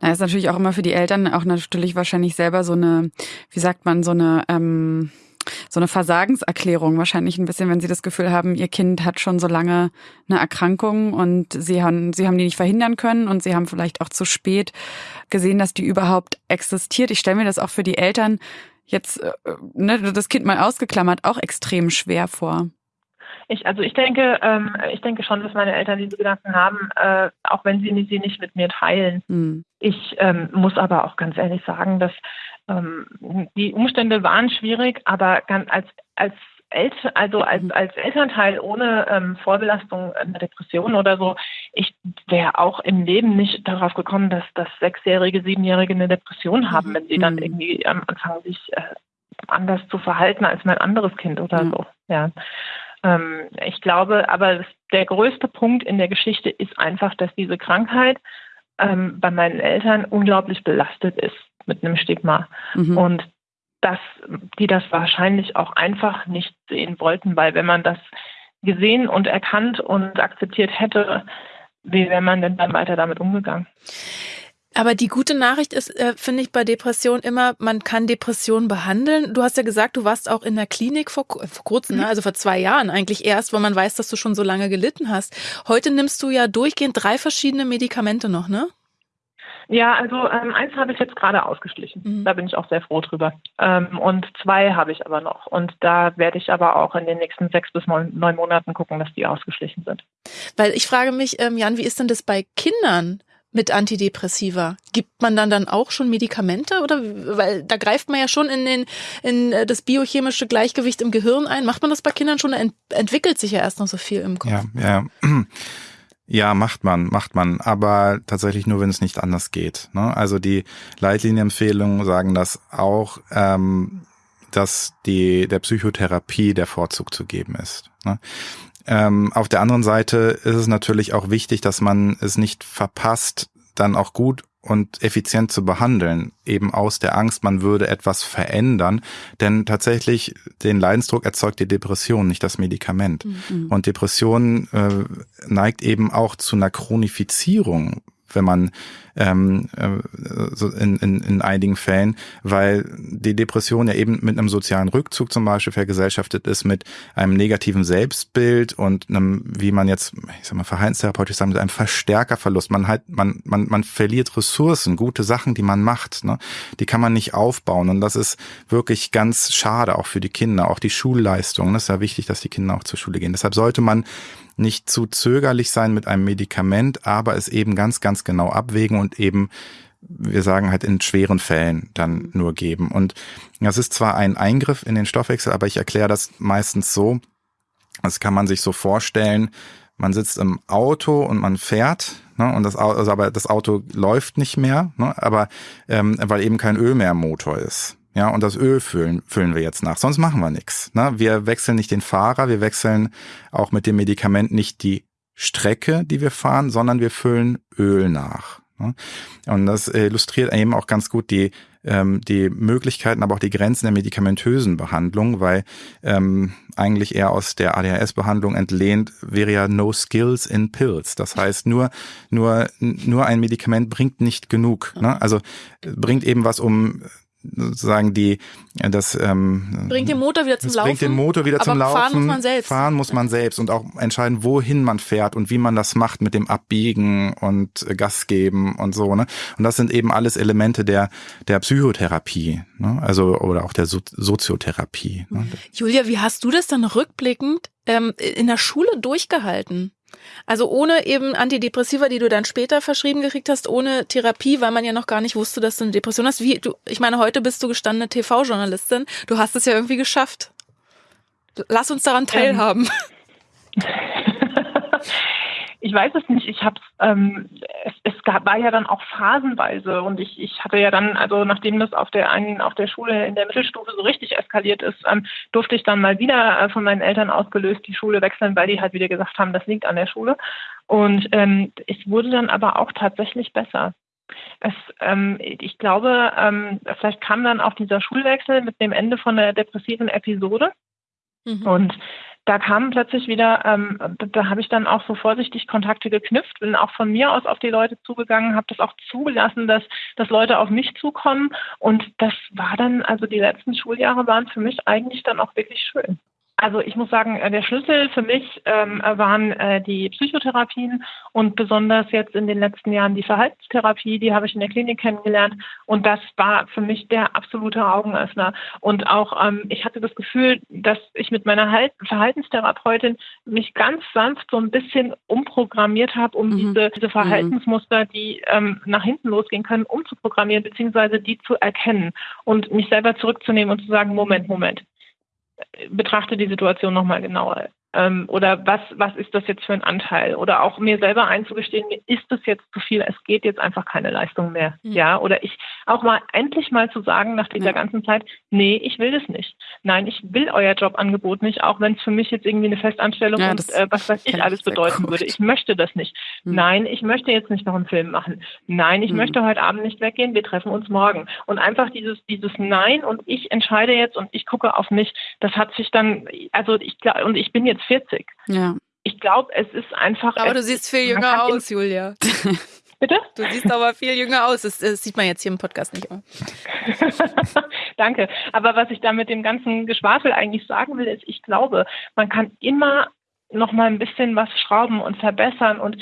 Na, ist natürlich auch immer für die Eltern auch natürlich wahrscheinlich selber so eine, wie sagt man, so eine, ähm, so eine Versagenserklärung wahrscheinlich ein bisschen, wenn sie das Gefühl haben, ihr Kind hat schon so lange eine Erkrankung und sie haben, sie haben die nicht verhindern können und sie haben vielleicht auch zu spät gesehen, dass die überhaupt existiert. Ich stelle mir das auch für die Eltern jetzt äh, ne, das Kind mal ausgeklammert auch extrem schwer vor. Ich, also ich denke, ähm, ich denke schon, dass meine Eltern diese Gedanken haben, äh, auch wenn sie sie nicht mit mir teilen. Mhm. Ich ähm, muss aber auch ganz ehrlich sagen, dass ähm, die Umstände waren schwierig, aber ganz als als Eltern, also als, mhm. als Elternteil ohne ähm, Vorbelastung einer Depression oder so, ich wäre auch im Leben nicht darauf gekommen, dass das Sechsjährige, Siebenjährige eine Depression haben, wenn sie dann mhm. irgendwie am Anfang sich äh, anders zu verhalten als mein anderes Kind oder mhm. so. Ja. Ähm, ich glaube, aber der größte Punkt in der Geschichte ist einfach, dass diese Krankheit ähm, bei meinen Eltern unglaublich belastet ist mit einem Stigma. Mhm. Und dass die das wahrscheinlich auch einfach nicht sehen wollten, weil wenn man das gesehen und erkannt und akzeptiert hätte, wie wäre man denn dann weiter damit umgegangen? Aber die gute Nachricht ist, äh, finde ich, bei Depression immer, man kann Depressionen behandeln. Du hast ja gesagt, du warst auch in der Klinik vor, vor kurzem, ne? mhm. also vor zwei Jahren eigentlich erst, weil man weiß, dass du schon so lange gelitten hast. Heute nimmst du ja durchgehend drei verschiedene Medikamente noch, ne? Ja, also ähm, eins habe ich jetzt gerade ausgeschlichen. Mhm. Da bin ich auch sehr froh drüber. Ähm, und zwei habe ich aber noch. Und da werde ich aber auch in den nächsten sechs bis neun, neun Monaten gucken, dass die ausgeschlichen sind. Weil ich frage mich, ähm, Jan, wie ist denn das bei Kindern? mit Antidepressiva? Gibt man dann dann auch schon Medikamente oder weil da greift man ja schon in den in äh, das biochemische Gleichgewicht im Gehirn ein. Macht man das bei Kindern schon? Da ent entwickelt sich ja erst noch so viel im Kopf. Ja, ja. Ja, macht man, macht man, aber tatsächlich nur, wenn es nicht anders geht. Ne? Also die Leitlinienempfehlungen sagen das auch, ähm, dass die der Psychotherapie der Vorzug zu geben ist. Ne? Ähm, auf der anderen Seite ist es natürlich auch wichtig, dass man es nicht verpasst, dann auch gut und effizient zu behandeln, eben aus der Angst, man würde etwas verändern. Denn tatsächlich den Leidensdruck erzeugt die Depression, nicht das Medikament. Mhm. Und Depression äh, neigt eben auch zu einer Chronifizierung wenn man ähm, äh, so in, in, in einigen Fällen, weil die Depression ja eben mit einem sozialen Rückzug zum Beispiel vergesellschaftet ist, mit einem negativen Selbstbild und einem, wie man jetzt, ich sag mal, verhaltenstherapeutisch sagen, mit einem Verstärkerverlust. Man halt, man, man, man verliert Ressourcen, gute Sachen, die man macht, ne? die kann man nicht aufbauen. Und das ist wirklich ganz schade, auch für die Kinder, auch die Schulleistung. Das ist ja wichtig, dass die Kinder auch zur Schule gehen. Deshalb sollte man nicht zu zögerlich sein mit einem Medikament, aber es eben ganz, ganz genau abwägen und eben wir sagen halt in schweren Fällen dann nur geben. Und das ist zwar ein Eingriff in den Stoffwechsel, aber ich erkläre das meistens so, das kann man sich so vorstellen, man sitzt im Auto und man fährt, ne, und das Auto, also aber das Auto läuft nicht mehr, ne, aber ähm, weil eben kein Öl mehr im Motor ist. Ja, und das Öl füllen, füllen wir jetzt nach. Sonst machen wir nichts. Ne? Wir wechseln nicht den Fahrer, wir wechseln auch mit dem Medikament nicht die Strecke, die wir fahren, sondern wir füllen Öl nach. Ne? Und das illustriert eben auch ganz gut die, ähm, die Möglichkeiten, aber auch die Grenzen der medikamentösen Behandlung, weil ähm, eigentlich eher aus der ADHS-Behandlung entlehnt wäre ja no skills in pills. Das heißt, nur, nur, nur ein Medikament bringt nicht genug. Ne? Also bringt eben was, um sozusagen die das ähm, bringt den Motor wieder zum Laufen. Bringt den Motor wieder zum Laufen. Fahren muss man selbst. Fahren muss man selbst und auch entscheiden, wohin man fährt und wie man das macht mit dem Abbiegen und Gas geben und so. Ne? Und das sind eben alles Elemente der der Psychotherapie, ne? also oder auch der so Soziotherapie. Ne? Julia, wie hast du das dann rückblickend ähm, in der Schule durchgehalten? Also ohne eben Antidepressiva, die du dann später verschrieben gekriegt hast, ohne Therapie, weil man ja noch gar nicht wusste, dass du eine Depression hast. Wie du, ich meine, heute bist du gestandene TV-Journalistin. Du hast es ja irgendwie geschafft. Lass uns daran ähm. teilhaben. Ähm. ich weiß es nicht. Ich habe ähm, es, gab, war ja dann auch phasenweise und ich, ich hatte ja dann, also nachdem das auf der einen, auf der Schule in der Mittelstufe so richtig eskaliert ist, ähm, durfte ich dann mal wieder äh, von meinen Eltern ausgelöst die Schule wechseln, weil die halt wieder gesagt haben, das liegt an der Schule. Und ähm, es wurde dann aber auch tatsächlich besser. Es, ähm, ich glaube, ähm, vielleicht kam dann auch dieser Schulwechsel mit dem Ende von der depressiven Episode. Mhm. Und da kamen plötzlich wieder, ähm, da habe ich dann auch so vorsichtig Kontakte geknüpft, bin auch von mir aus auf die Leute zugegangen, habe das auch zugelassen, dass, dass Leute auf mich zukommen. Und das war dann, also die letzten Schuljahre waren für mich eigentlich dann auch wirklich schön. Also ich muss sagen, äh, der Schlüssel für mich ähm, waren äh, die Psychotherapien und besonders jetzt in den letzten Jahren die Verhaltenstherapie, die habe ich in der Klinik kennengelernt und das war für mich der absolute Augenöffner. Und auch ähm, ich hatte das Gefühl, dass ich mit meiner halt Verhaltenstherapeutin mich ganz sanft so ein bisschen umprogrammiert habe, um mhm. diese, diese Verhaltensmuster, die ähm, nach hinten losgehen können, umzuprogrammieren beziehungsweise die zu erkennen und mich selber zurückzunehmen und zu sagen, Moment, Moment betrachte die Situation nochmal genauer. Ähm, oder was, was ist das jetzt für ein Anteil? Oder auch mir selber einzugestehen, mir ist das jetzt zu viel, es geht jetzt einfach keine Leistung mehr. Mhm. Ja, oder ich auch mal endlich mal zu sagen nach dieser ja. ganzen Zeit, nee, ich will das nicht. Nein, ich will euer Jobangebot nicht, auch wenn es für mich jetzt irgendwie eine Festanstellung ja, und äh, was weiß ich alles bedeuten gut. würde. Ich möchte das nicht. Mhm. Nein, ich möchte jetzt nicht noch einen Film machen. Nein, ich mhm. möchte heute Abend nicht weggehen, wir treffen uns morgen. Und einfach dieses, dieses Nein und ich entscheide jetzt und ich gucke auf mich, das hat sich dann, also ich glaube, und ich bin jetzt jetzt 40. Ja. Ich glaube, es ist einfach. Aber du siehst viel jünger aus, Julia. Bitte? Du siehst aber viel jünger aus. Das, das sieht man jetzt hier im Podcast nicht. Danke. Aber was ich da mit dem ganzen Geschwafel eigentlich sagen will, ist, ich glaube, man kann immer noch mal ein bisschen was schrauben und verbessern und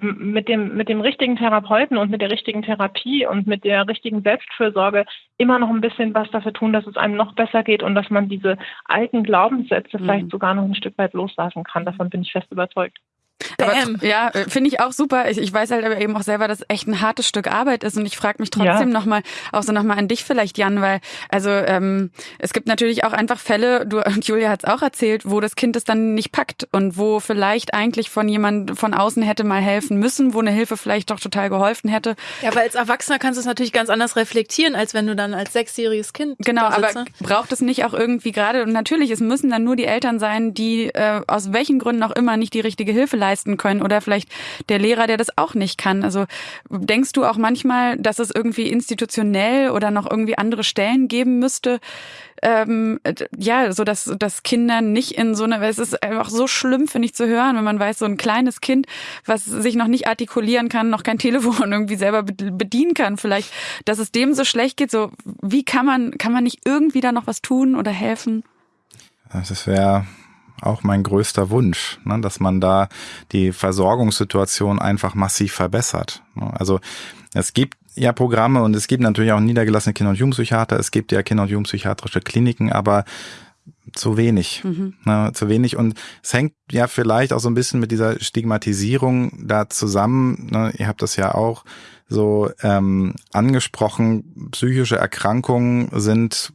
mit dem, mit dem richtigen Therapeuten und mit der richtigen Therapie und mit der richtigen Selbstfürsorge immer noch ein bisschen was dafür tun, dass es einem noch besser geht und dass man diese alten Glaubenssätze mhm. vielleicht sogar noch ein Stück weit loslassen kann. Davon bin ich fest überzeugt. Aber, ja, äh, finde ich auch super. Ich, ich weiß halt aber eben auch selber, dass es echt ein hartes Stück Arbeit ist und ich frage mich trotzdem ja. nochmal, auch so nochmal an dich vielleicht, Jan, weil also ähm, es gibt natürlich auch einfach Fälle, du und Julia hat es auch erzählt, wo das Kind es dann nicht packt und wo vielleicht eigentlich von jemand von außen hätte mal helfen müssen, wo eine Hilfe vielleicht doch total geholfen hätte. Ja, aber als Erwachsener kannst du es natürlich ganz anders reflektieren, als wenn du dann als sechsjähriges Kind Genau, aber braucht es nicht auch irgendwie gerade, und natürlich, es müssen dann nur die Eltern sein, die äh, aus welchen Gründen auch immer nicht die richtige Hilfe leisten können oder vielleicht der Lehrer, der das auch nicht kann. Also denkst du auch manchmal, dass es irgendwie institutionell oder noch irgendwie andere Stellen geben müsste, ähm, ja, so dass, dass Kinder nicht in so eine, es ist einfach so schlimm, finde ich, zu hören, wenn man weiß, so ein kleines Kind, was sich noch nicht artikulieren kann, noch kein Telefon irgendwie selber bedienen kann, vielleicht, dass es dem so schlecht geht, so, wie kann man, kann man nicht irgendwie da noch was tun oder helfen? Das wäre auch mein größter Wunsch, ne, dass man da die Versorgungssituation einfach massiv verbessert. Ne. Also es gibt ja Programme und es gibt natürlich auch niedergelassene Kinder- und Jugendpsychiater, es gibt ja Kinder- und Jugendpsychiatrische Kliniken, aber zu wenig. Mhm. Ne, zu wenig. Und es hängt ja vielleicht auch so ein bisschen mit dieser Stigmatisierung da zusammen. Ne, ihr habt das ja auch so ähm, angesprochen. Psychische Erkrankungen sind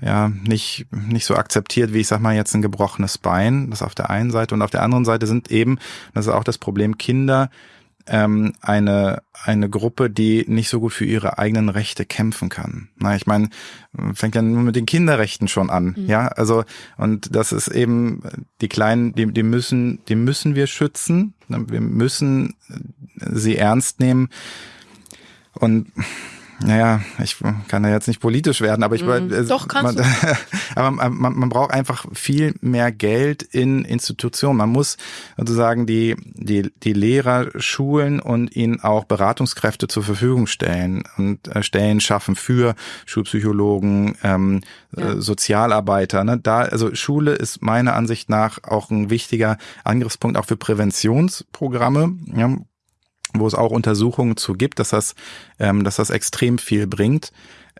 ja nicht nicht so akzeptiert wie ich sag mal jetzt ein gebrochenes Bein das auf der einen Seite. Und auf der anderen Seite sind eben das ist auch das Problem Kinder ähm, eine eine Gruppe die nicht so gut für ihre eigenen Rechte kämpfen kann. Na ich meine fängt ja nur mit den Kinderrechten schon an mhm. ja? Also und das ist eben die kleinen die die müssen die müssen wir schützen. Wir müssen sie ernst nehmen. Und naja, ich kann da jetzt nicht politisch werden, aber ich mm, äh, Doch, kannst man, aber man, man braucht einfach viel mehr Geld in Institutionen. Man muss sozusagen die, die, die Lehrer schulen und ihnen auch Beratungskräfte zur Verfügung stellen und äh, Stellen schaffen für Schulpsychologen, ähm, ja. äh, Sozialarbeiter. Ne? Da, also Schule ist meiner Ansicht nach auch ein wichtiger Angriffspunkt auch für Präventionsprogramme. Ja? Wo es auch Untersuchungen zu gibt, dass das, ähm, dass das extrem viel bringt.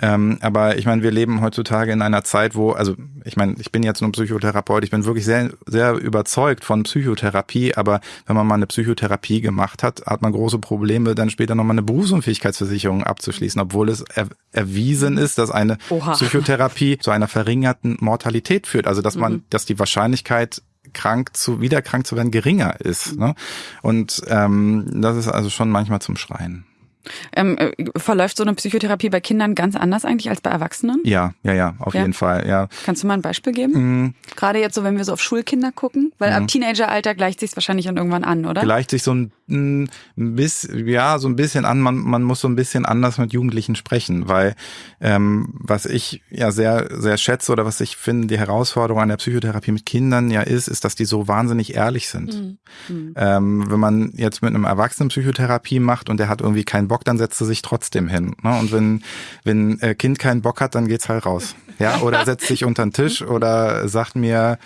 Ähm, aber ich meine, wir leben heutzutage in einer Zeit, wo, also ich meine, ich bin jetzt nur Psychotherapeut, ich bin wirklich sehr, sehr überzeugt von Psychotherapie, aber wenn man mal eine Psychotherapie gemacht hat, hat man große Probleme, dann später nochmal eine Berufsunfähigkeitsversicherung abzuschließen, obwohl es er, erwiesen ist, dass eine Oha. Psychotherapie zu einer verringerten Mortalität führt. Also dass man, mhm. dass die Wahrscheinlichkeit krank zu, wieder krank zu werden, geringer ist. Ne? Und ähm, das ist also schon manchmal zum Schreien. Ähm, äh, verläuft so eine Psychotherapie bei Kindern ganz anders eigentlich als bei Erwachsenen? Ja, ja, ja, auf ja. jeden Fall, ja. Kannst du mal ein Beispiel geben? Mhm. Gerade jetzt so, wenn wir so auf Schulkinder gucken, weil mhm. ab Teenageralter gleicht sich wahrscheinlich dann irgendwann an, oder? Gleicht sich so ein, ein bisschen, ja, so ein bisschen an. Man, man muss so ein bisschen anders mit Jugendlichen sprechen, weil ähm, was ich ja sehr, sehr schätze oder was ich finde, die Herausforderung an der Psychotherapie mit Kindern ja ist, ist, dass die so wahnsinnig ehrlich sind. Mhm. mhm. Ähm, wenn man jetzt mit einem Erwachsenen Psychotherapie macht und der hat irgendwie keinen Bock, dann setzt er sich trotzdem hin. Ne? Und wenn, wenn äh, Kind keinen Bock hat, dann geht's halt raus. Ja, oder setzt sich unter den Tisch oder sagt mir,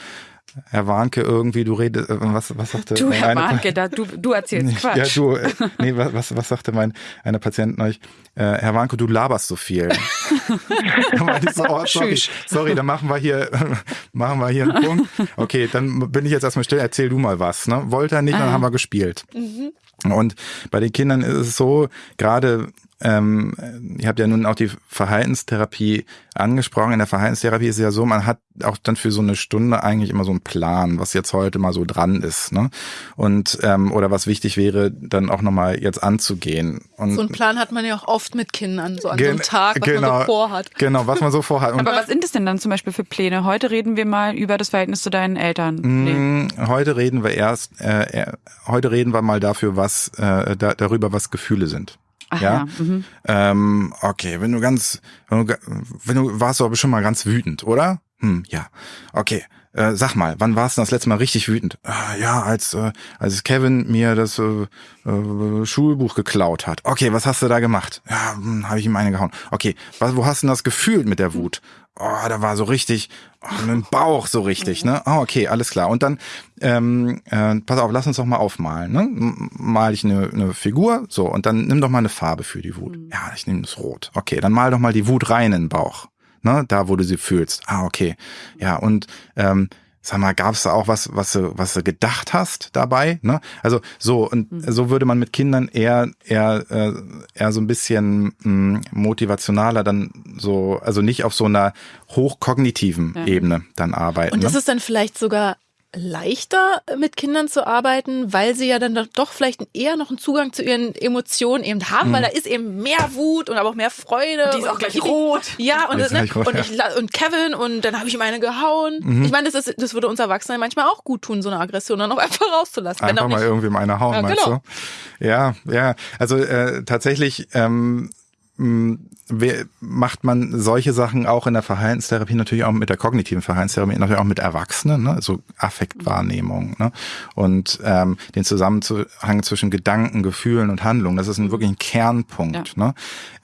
Herr Warnke, irgendwie, du redest, äh, was, was sagte Du, Herr Warnke, da, du, du erzählst Quatsch. Ja, du, äh, nee, was, was sagte mein, einer Patient euch? Äh, Herr Warnke, du laberst so viel. so, oh, sorry, sorry, dann machen wir hier, machen wir hier einen Punkt. Okay, dann bin ich jetzt erstmal still, erzähl du mal was, ne? Wollte er nicht, dann haben wir gespielt. Mhm. Und bei den Kindern ist es so, gerade ähm, ihr habt ja nun auch die Verhaltenstherapie angesprochen. In der Verhaltenstherapie ist es ja so, man hat auch dann für so eine Stunde eigentlich immer so einen Plan, was jetzt heute mal so dran ist, ne? Und ähm, oder was wichtig wäre, dann auch nochmal jetzt anzugehen. Und so einen Plan hat man ja auch oft mit Kindern, so an so einem Tag, was genau, man so vorhat. Genau, was man so vorhat. Und Aber was sind es denn dann zum Beispiel für Pläne? Heute reden wir mal über das Verhältnis zu deinen Eltern. Mm, nee. Heute reden wir erst, äh, heute reden wir mal dafür, was äh, da, darüber, was Gefühle sind. Ach ja. ja. Mhm. Ähm, okay, wenn du ganz, wenn du, wenn du warst du aber schon mal ganz wütend, oder? Hm, ja. Okay. Äh, sag mal, wann warst du das letzte Mal richtig wütend? Äh, ja, als äh, als Kevin mir das äh, äh, Schulbuch geklaut hat. Okay, was hast du da gemacht? Ja, hm, habe ich ihm eine gehauen. Okay, was, wo hast du denn das gefühlt mit der Wut? Oh, da war so richtig, oh, mit dem Bauch so richtig, ne? Oh, okay, alles klar. Und dann, ähm, äh, pass auf, lass uns doch mal aufmalen, ne? Mal ich eine, eine Figur, so, und dann nimm doch mal eine Farbe für die Wut. Mhm. Ja, ich nehme das Rot. Okay, dann mal doch mal die Wut rein in den Bauch. Ne, da, wo du sie fühlst. Ah, okay. Ja, und ähm, sag mal, gab es da auch was, was du, was du gedacht hast dabei? Ne? Also so und mhm. so würde man mit Kindern eher eher äh, eher so ein bisschen mh, hm, motivationaler dann so, also nicht auf so einer hochkognitiven ja. Ebene dann arbeiten. Und ne? ist es dann vielleicht sogar leichter mit Kindern zu arbeiten, weil sie ja dann doch vielleicht eher noch einen Zugang zu ihren Emotionen eben haben, mhm. weil da ist eben mehr Wut und aber auch mehr Freude. Die ist auch gleich rot. Ja, und, das, ne, rot, und, ich, und, Kevin und dann habe ich ihm eine gehauen. Mhm. Ich meine, das, ist, das würde uns Erwachsenen manchmal auch gut tun, so eine Aggression dann auch einfach rauszulassen. Einfach mal irgendwie meine hauen, ja, meinst genau. du? Ja, ja. Also äh, tatsächlich ähm, macht man solche Sachen auch in der Verhaltenstherapie, natürlich auch mit der kognitiven Verhaltenstherapie, natürlich auch mit Erwachsenen, ne? so Affektwahrnehmung ne? und ähm, den Zusammenhang zwischen Gedanken, Gefühlen und Handlungen. Das ist ein, wirklich ein Kernpunkt. Ja. Ne?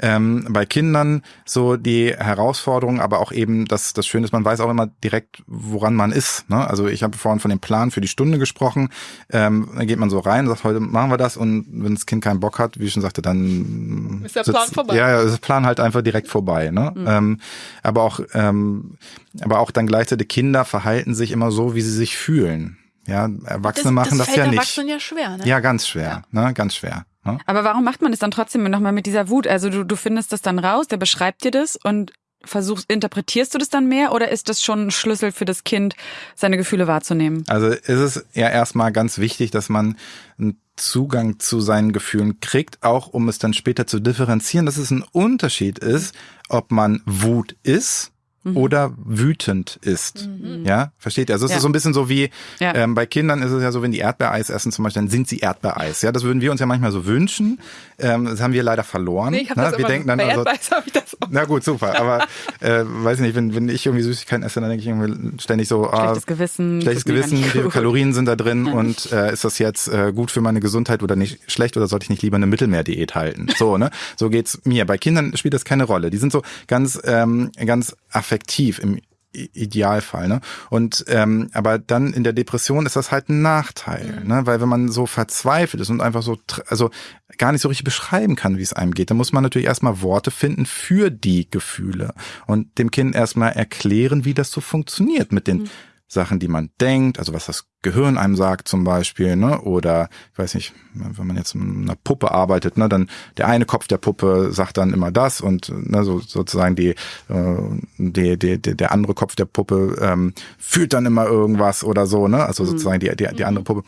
Ähm, bei Kindern so die Herausforderung, aber auch eben das, das Schöne ist, man weiß auch immer direkt, woran man ist. Ne? Also ich habe vorhin von dem Plan für die Stunde gesprochen. Ähm, dann geht man so rein, sagt, heute machen wir das und wenn das Kind keinen Bock hat, wie ich schon sagte, dann ist der Plan sitzt, vorbei. Ja, ja, ist der Plan halt einfach direkt vorbei. Ne? Mhm. Ähm, aber auch, ähm, aber auch dann gleichzeitig Kinder verhalten sich immer so, wie sie sich fühlen. Ja, Erwachsene das, machen das, das ja nicht. Erwachsenen ja schwer, ne? Ja, ganz schwer, ja. ne, ganz schwer. Ne? Aber warum macht man das dann trotzdem nochmal mit dieser Wut? Also du, du findest das dann raus, der beschreibt dir das und versuchst, interpretierst du das dann mehr oder ist das schon ein Schlüssel für das Kind, seine Gefühle wahrzunehmen? Also ist es ja erstmal ganz wichtig, dass man einen Zugang zu seinen Gefühlen kriegt, auch um es dann später zu differenzieren, dass es ein Unterschied ist, ob man Wut ist mhm. oder wütend ist. Mhm. Ja, versteht ihr? Also es ja. ist so ein bisschen so wie ja. ähm, bei Kindern ist es ja so, wenn die Erdbeereis essen zum Beispiel, dann sind sie Erdbeereis. Ja, das würden wir uns ja manchmal so wünschen. Ähm, das haben wir leider verloren. Nee, ich ne? wir denken dann bei also, habe ich das auch. Na gut, super. Aber äh, weiß ich nicht, wenn, wenn ich irgendwie Süßigkeiten esse, dann denke ich irgendwie ständig so, ah, schlechtes Gewissen, schlechtes Gewissen, wie viele Kalorien sind da drin und äh, ist das jetzt äh, gut für meine Gesundheit oder nicht schlecht oder sollte ich nicht lieber eine Mittelmeerdiät halten? So, ne? So geht's mir. Bei Kindern spielt das keine Rolle. Die sind so ganz, ähm, ganz affektiv im Idealfall, ne? Und ähm, aber dann in der Depression ist das halt ein Nachteil, mhm. ne? Weil wenn man so verzweifelt ist und einfach so, also gar nicht so richtig beschreiben kann, wie es einem geht, dann muss man natürlich erstmal Worte finden für die Gefühle und dem Kind erstmal erklären, wie das so funktioniert mit den mhm. Sachen, die man denkt, also was das Gehirn einem sagt zum Beispiel, ne? Oder ich weiß nicht, wenn man jetzt mit einer Puppe arbeitet, ne, dann der eine Kopf der Puppe sagt dann immer das und ne, so sozusagen die, äh, die, die, die der andere Kopf der Puppe ähm, fühlt dann immer irgendwas oder so, ne? Also mhm. sozusagen die, die, die andere Puppe.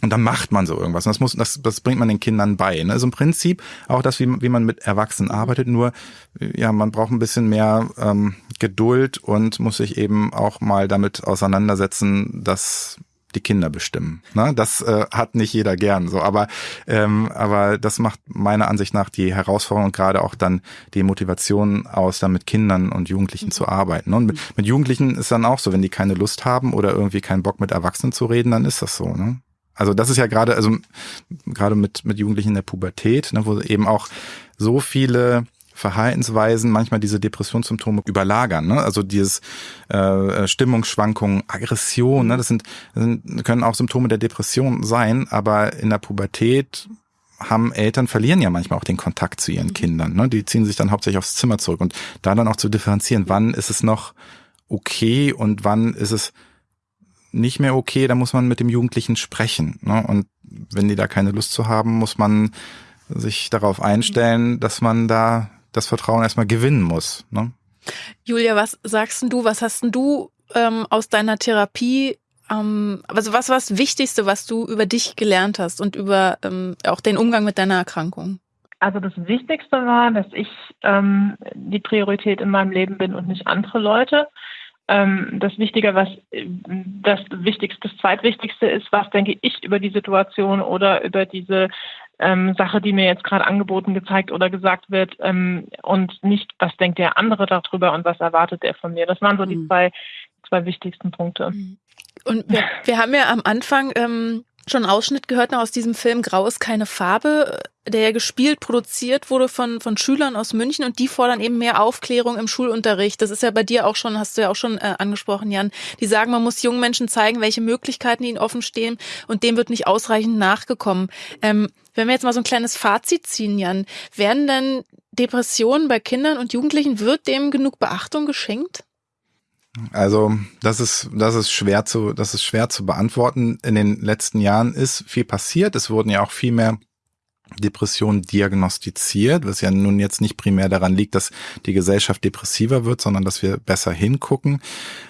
Und dann macht man so irgendwas. Und das muss, das, das bringt man den Kindern bei. Ne? Also im Prinzip auch das, wie, wie man mit Erwachsenen arbeitet, nur ja, man braucht ein bisschen mehr ähm, Geduld und muss sich eben auch mal damit auseinandersetzen, dass die Kinder bestimmen. Ne? Das äh, hat nicht jeder gern so, aber ähm, aber das macht meiner Ansicht nach die Herausforderung und gerade auch dann die Motivation aus, dann mit Kindern und Jugendlichen mhm. zu arbeiten. Und mit, mit Jugendlichen ist dann auch so, wenn die keine Lust haben oder irgendwie keinen Bock mit Erwachsenen zu reden, dann ist das so. Ne? Also das ist ja gerade, also gerade mit, mit Jugendlichen in der Pubertät, ne, wo eben auch so viele Verhaltensweisen manchmal diese Depressionssymptome überlagern. Ne? Also dieses äh, Stimmungsschwankungen, Aggression, ne? das, sind, das sind, können auch Symptome der Depression sein, aber in der Pubertät haben Eltern verlieren ja manchmal auch den Kontakt zu ihren mhm. Kindern. Ne? Die ziehen sich dann hauptsächlich aufs Zimmer zurück und da dann auch zu differenzieren, wann ist es noch okay und wann ist es nicht mehr okay, da muss man mit dem Jugendlichen sprechen. Ne? Und wenn die da keine Lust zu haben, muss man sich darauf einstellen, dass man da das Vertrauen erstmal gewinnen muss. Ne? Julia, was sagst du, was hast du ähm, aus deiner Therapie, ähm, also was war das Wichtigste, was du über dich gelernt hast und über ähm, auch den Umgang mit deiner Erkrankung? Also das Wichtigste war, dass ich ähm, die Priorität in meinem Leben bin und nicht andere Leute das Wichtige, was das Wichtigste, das Zweitwichtigste ist, was denke ich über die Situation oder über diese ähm, Sache, die mir jetzt gerade angeboten, gezeigt oder gesagt wird ähm, und nicht, was denkt der andere darüber und was erwartet er von mir. Das waren so die mhm. zwei, zwei wichtigsten Punkte. Mhm. Und wir, wir haben ja am Anfang ähm, schon einen Ausschnitt gehört noch aus diesem Film Grau ist keine Farbe, der ja gespielt, produziert wurde von, von Schülern aus München und die fordern eben mehr Aufklärung im Schulunterricht. Das ist ja bei dir auch schon, hast du ja auch schon äh, angesprochen, Jan. Die sagen, man muss jungen Menschen zeigen, welche Möglichkeiten ihnen offen stehen und dem wird nicht ausreichend nachgekommen. Ähm, wenn wir jetzt mal so ein kleines Fazit ziehen, Jan, werden denn Depressionen bei Kindern und Jugendlichen, wird dem genug Beachtung geschenkt? Also das ist das ist schwer zu das ist schwer zu beantworten. In den letzten Jahren ist viel passiert. Es wurden ja auch viel mehr Depressionen diagnostiziert, was ja nun jetzt nicht primär daran liegt, dass die Gesellschaft depressiver wird, sondern dass wir besser hingucken.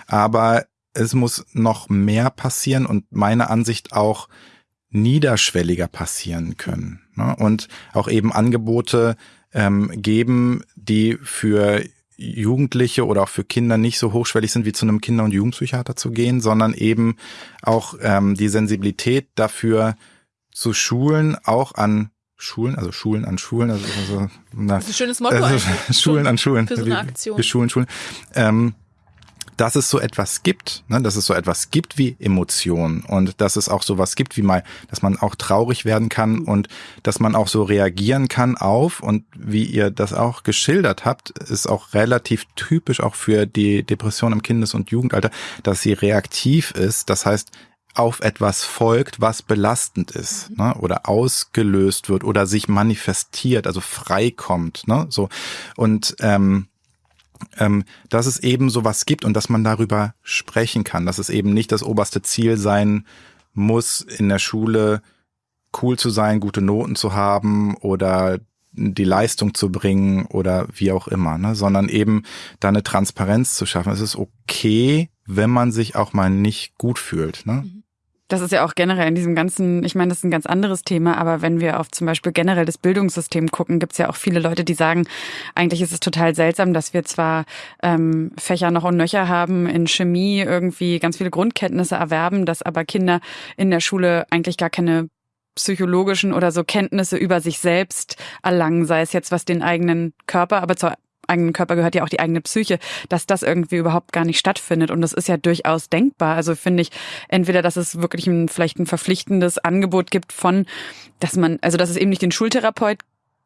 Aber es muss noch mehr passieren und meiner Ansicht auch niederschwelliger passieren können. Ne? Und auch eben Angebote ähm, geben, die für Jugendliche oder auch für Kinder nicht so hochschwellig sind, wie zu einem Kinder- und Jugendpsychiater zu gehen, sondern eben auch ähm, die Sensibilität dafür zu schulen, auch an Schulen, also Schulen an Schulen, also, also na, das ist ein schönes Motto. Also, Schulen an Schulen. Für so eine Aktion. Wir, wir Schulen, Schulen. Ähm, dass es so etwas gibt, ne, dass es so etwas gibt wie Emotionen und dass es auch sowas gibt wie mal, dass man auch traurig werden kann und dass man auch so reagieren kann auf und wie ihr das auch geschildert habt, ist auch relativ typisch auch für die Depression im Kindes- und Jugendalter, dass sie reaktiv ist. Das heißt, auf etwas folgt, was belastend ist, ne, oder ausgelöst wird oder sich manifestiert, also freikommt, ne, so und ähm, ähm, dass es eben sowas gibt und dass man darüber sprechen kann, dass es eben nicht das oberste Ziel sein muss, in der Schule cool zu sein, gute Noten zu haben oder die Leistung zu bringen oder wie auch immer, ne? sondern eben da eine Transparenz zu schaffen. Es ist okay, wenn man sich auch mal nicht gut fühlt. Ne? Mhm. Das ist ja auch generell in diesem ganzen, ich meine, das ist ein ganz anderes Thema, aber wenn wir auf zum Beispiel generell das Bildungssystem gucken, gibt es ja auch viele Leute, die sagen, eigentlich ist es total seltsam, dass wir zwar ähm, Fächer noch und nöcher haben, in Chemie irgendwie ganz viele Grundkenntnisse erwerben, dass aber Kinder in der Schule eigentlich gar keine psychologischen oder so Kenntnisse über sich selbst erlangen, sei es jetzt was den eigenen Körper, aber zur eigenen Körper gehört ja auch die eigene Psyche, dass das irgendwie überhaupt gar nicht stattfindet. Und das ist ja durchaus denkbar. Also finde ich entweder, dass es wirklich ein, vielleicht ein verpflichtendes Angebot gibt von, dass man, also dass es eben nicht den Schultherapeut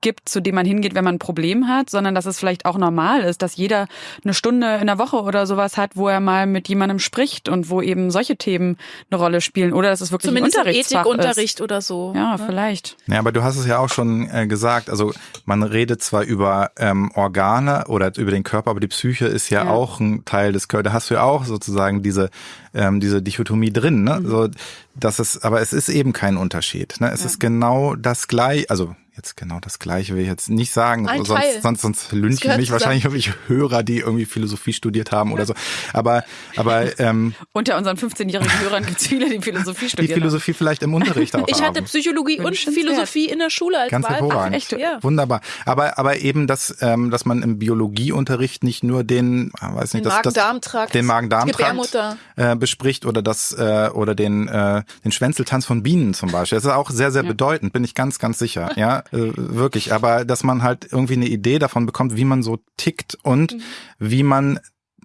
gibt, zu dem man hingeht, wenn man ein Problem hat, sondern dass es vielleicht auch normal ist, dass jeder eine Stunde in der Woche oder sowas hat, wo er mal mit jemandem spricht und wo eben solche Themen eine Rolle spielen oder dass es wirklich Zumindest ein Unterrichtsfach Ethikunterricht oder so. Ja, ne? vielleicht. Ja, aber du hast es ja auch schon äh, gesagt, also man redet zwar über ähm, Organe oder über den Körper, aber die Psyche ist ja, ja. auch ein Teil des Körpers. Da hast du ja auch sozusagen diese ähm, diese Dichotomie drin. Ne? Mhm. So, dass es, aber es ist eben kein Unterschied. Ne? Es ja. ist genau das gleiche, also jetzt genau das Gleiche will ich jetzt nicht sagen, Ein sonst, Teil. sonst, sonst lünchen mich wahrscheinlich irgendwelche Hörer, die irgendwie Philosophie studiert haben oder so. Aber, aber ähm, unter unseren 15-jährigen Hörern gibt es viele, die Philosophie studieren. Die Philosophie haben. vielleicht im Unterricht auch. Ich haben. hatte Psychologie und Philosophie in der Schule als Ganz hervorragend. Echt, ja. Wunderbar. Aber, aber eben, dass, ähm, dass man im Biologieunterricht nicht nur den, ah, weiß nicht, den Magen-Darm-Trakt, den Magen-Darm-Trakt äh, bespricht oder das äh, oder den äh, den Schwänzeltanz von Bienen zum Beispiel. Das ist auch sehr sehr ja. bedeutend, bin ich ganz ganz sicher. Ja, wirklich. Aber dass man halt irgendwie eine Idee davon bekommt, wie man so tickt und mhm. wie man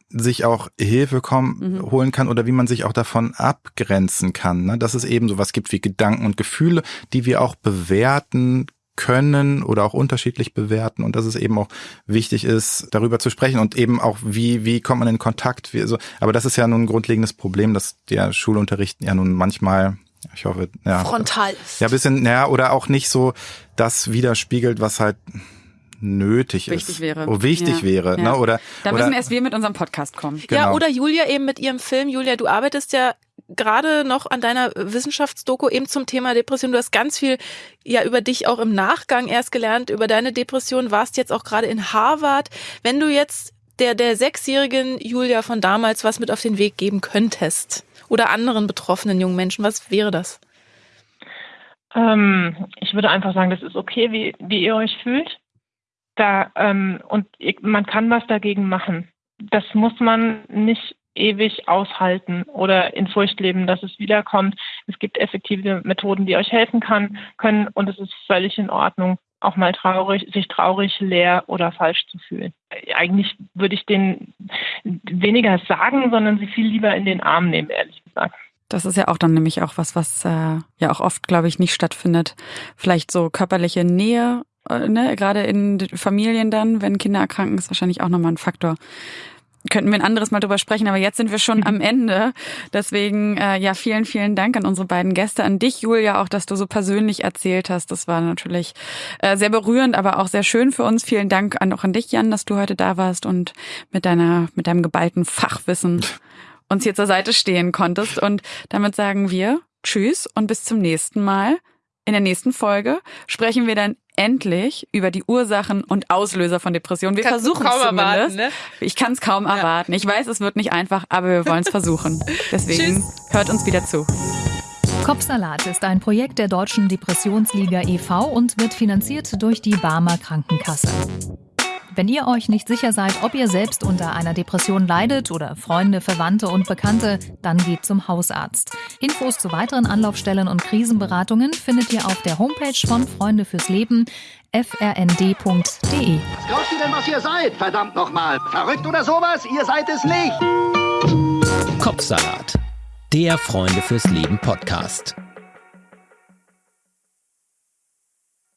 sich auch Hilfe kommen, mhm. holen kann oder wie man sich auch davon abgrenzen kann. Ne? Dass es eben sowas gibt wie Gedanken und Gefühle, die wir auch bewerten können oder auch unterschiedlich bewerten und dass es eben auch wichtig ist, darüber zu sprechen und eben auch, wie, wie kommt man in Kontakt. Wie, so. Aber das ist ja nun ein grundlegendes Problem, dass der Schulunterricht ja nun manchmal ich hoffe, ja. Frontal ist. Ja, bisschen, ja, oder auch nicht so das widerspiegelt, was halt nötig wichtig ist. Wäre. Oh, wichtig ja. wäre. Ja. Ne? Oder, da müssen oder, erst wir mit unserem Podcast kommen. Genau. Ja, oder Julia eben mit ihrem Film. Julia, du arbeitest ja gerade noch an deiner Wissenschaftsdoku eben zum Thema Depression. Du hast ganz viel ja über dich auch im Nachgang erst gelernt, über deine Depression, warst jetzt auch gerade in Harvard. Wenn du jetzt der, der sechsjährigen Julia von damals was mit auf den Weg geben könntest oder anderen betroffenen jungen Menschen, was wäre das? Ähm, ich würde einfach sagen, das ist okay, wie, wie ihr euch fühlt. Da, ähm, und man kann was dagegen machen. Das muss man nicht ewig aushalten oder in Furcht leben, dass es wiederkommt. Es gibt effektive Methoden, die euch helfen kann, können und es ist völlig in Ordnung, auch mal traurig, sich traurig, leer oder falsch zu fühlen. Eigentlich würde ich denen weniger sagen, sondern sie viel lieber in den Arm nehmen, ehrlich gesagt. Das ist ja auch dann nämlich auch was, was äh, ja auch oft, glaube ich, nicht stattfindet. Vielleicht so körperliche Nähe, äh, ne? gerade in Familien dann, wenn Kinder erkranken, ist wahrscheinlich auch nochmal ein Faktor. Könnten wir ein anderes Mal drüber sprechen, aber jetzt sind wir schon am Ende. Deswegen, äh, ja, vielen, vielen Dank an unsere beiden Gäste, an dich, Julia, auch, dass du so persönlich erzählt hast. Das war natürlich äh, sehr berührend, aber auch sehr schön für uns. Vielen Dank an, auch an dich, Jan, dass du heute da warst und mit deiner, mit deinem geballten Fachwissen uns hier zur Seite stehen konntest. Und damit sagen wir Tschüss und bis zum nächsten Mal. In der nächsten Folge sprechen wir dann endlich über die Ursachen und Auslöser von Depressionen. Wir versuchen es zumindest. Erwarten, ne? Ich kann es kaum ja. erwarten. Ich weiß, es wird nicht einfach, aber wir wollen es versuchen. Deswegen hört uns wieder zu. Kopfsalat ist ein Projekt der Deutschen Depressionsliga e.V. und wird finanziert durch die Barmer Krankenkasse. Wenn ihr euch nicht sicher seid, ob ihr selbst unter einer Depression leidet oder Freunde, Verwandte und Bekannte, dann geht zum Hausarzt. Infos zu weiteren Anlaufstellen und Krisenberatungen findet ihr auf der Homepage von Freunde fürs Leben frnd.de. Was glaubt ihr denn, was ihr seid? Verdammt nochmal. Verrückt oder sowas? Ihr seid es nicht. Kopfsalat. Der Freunde fürs Leben Podcast.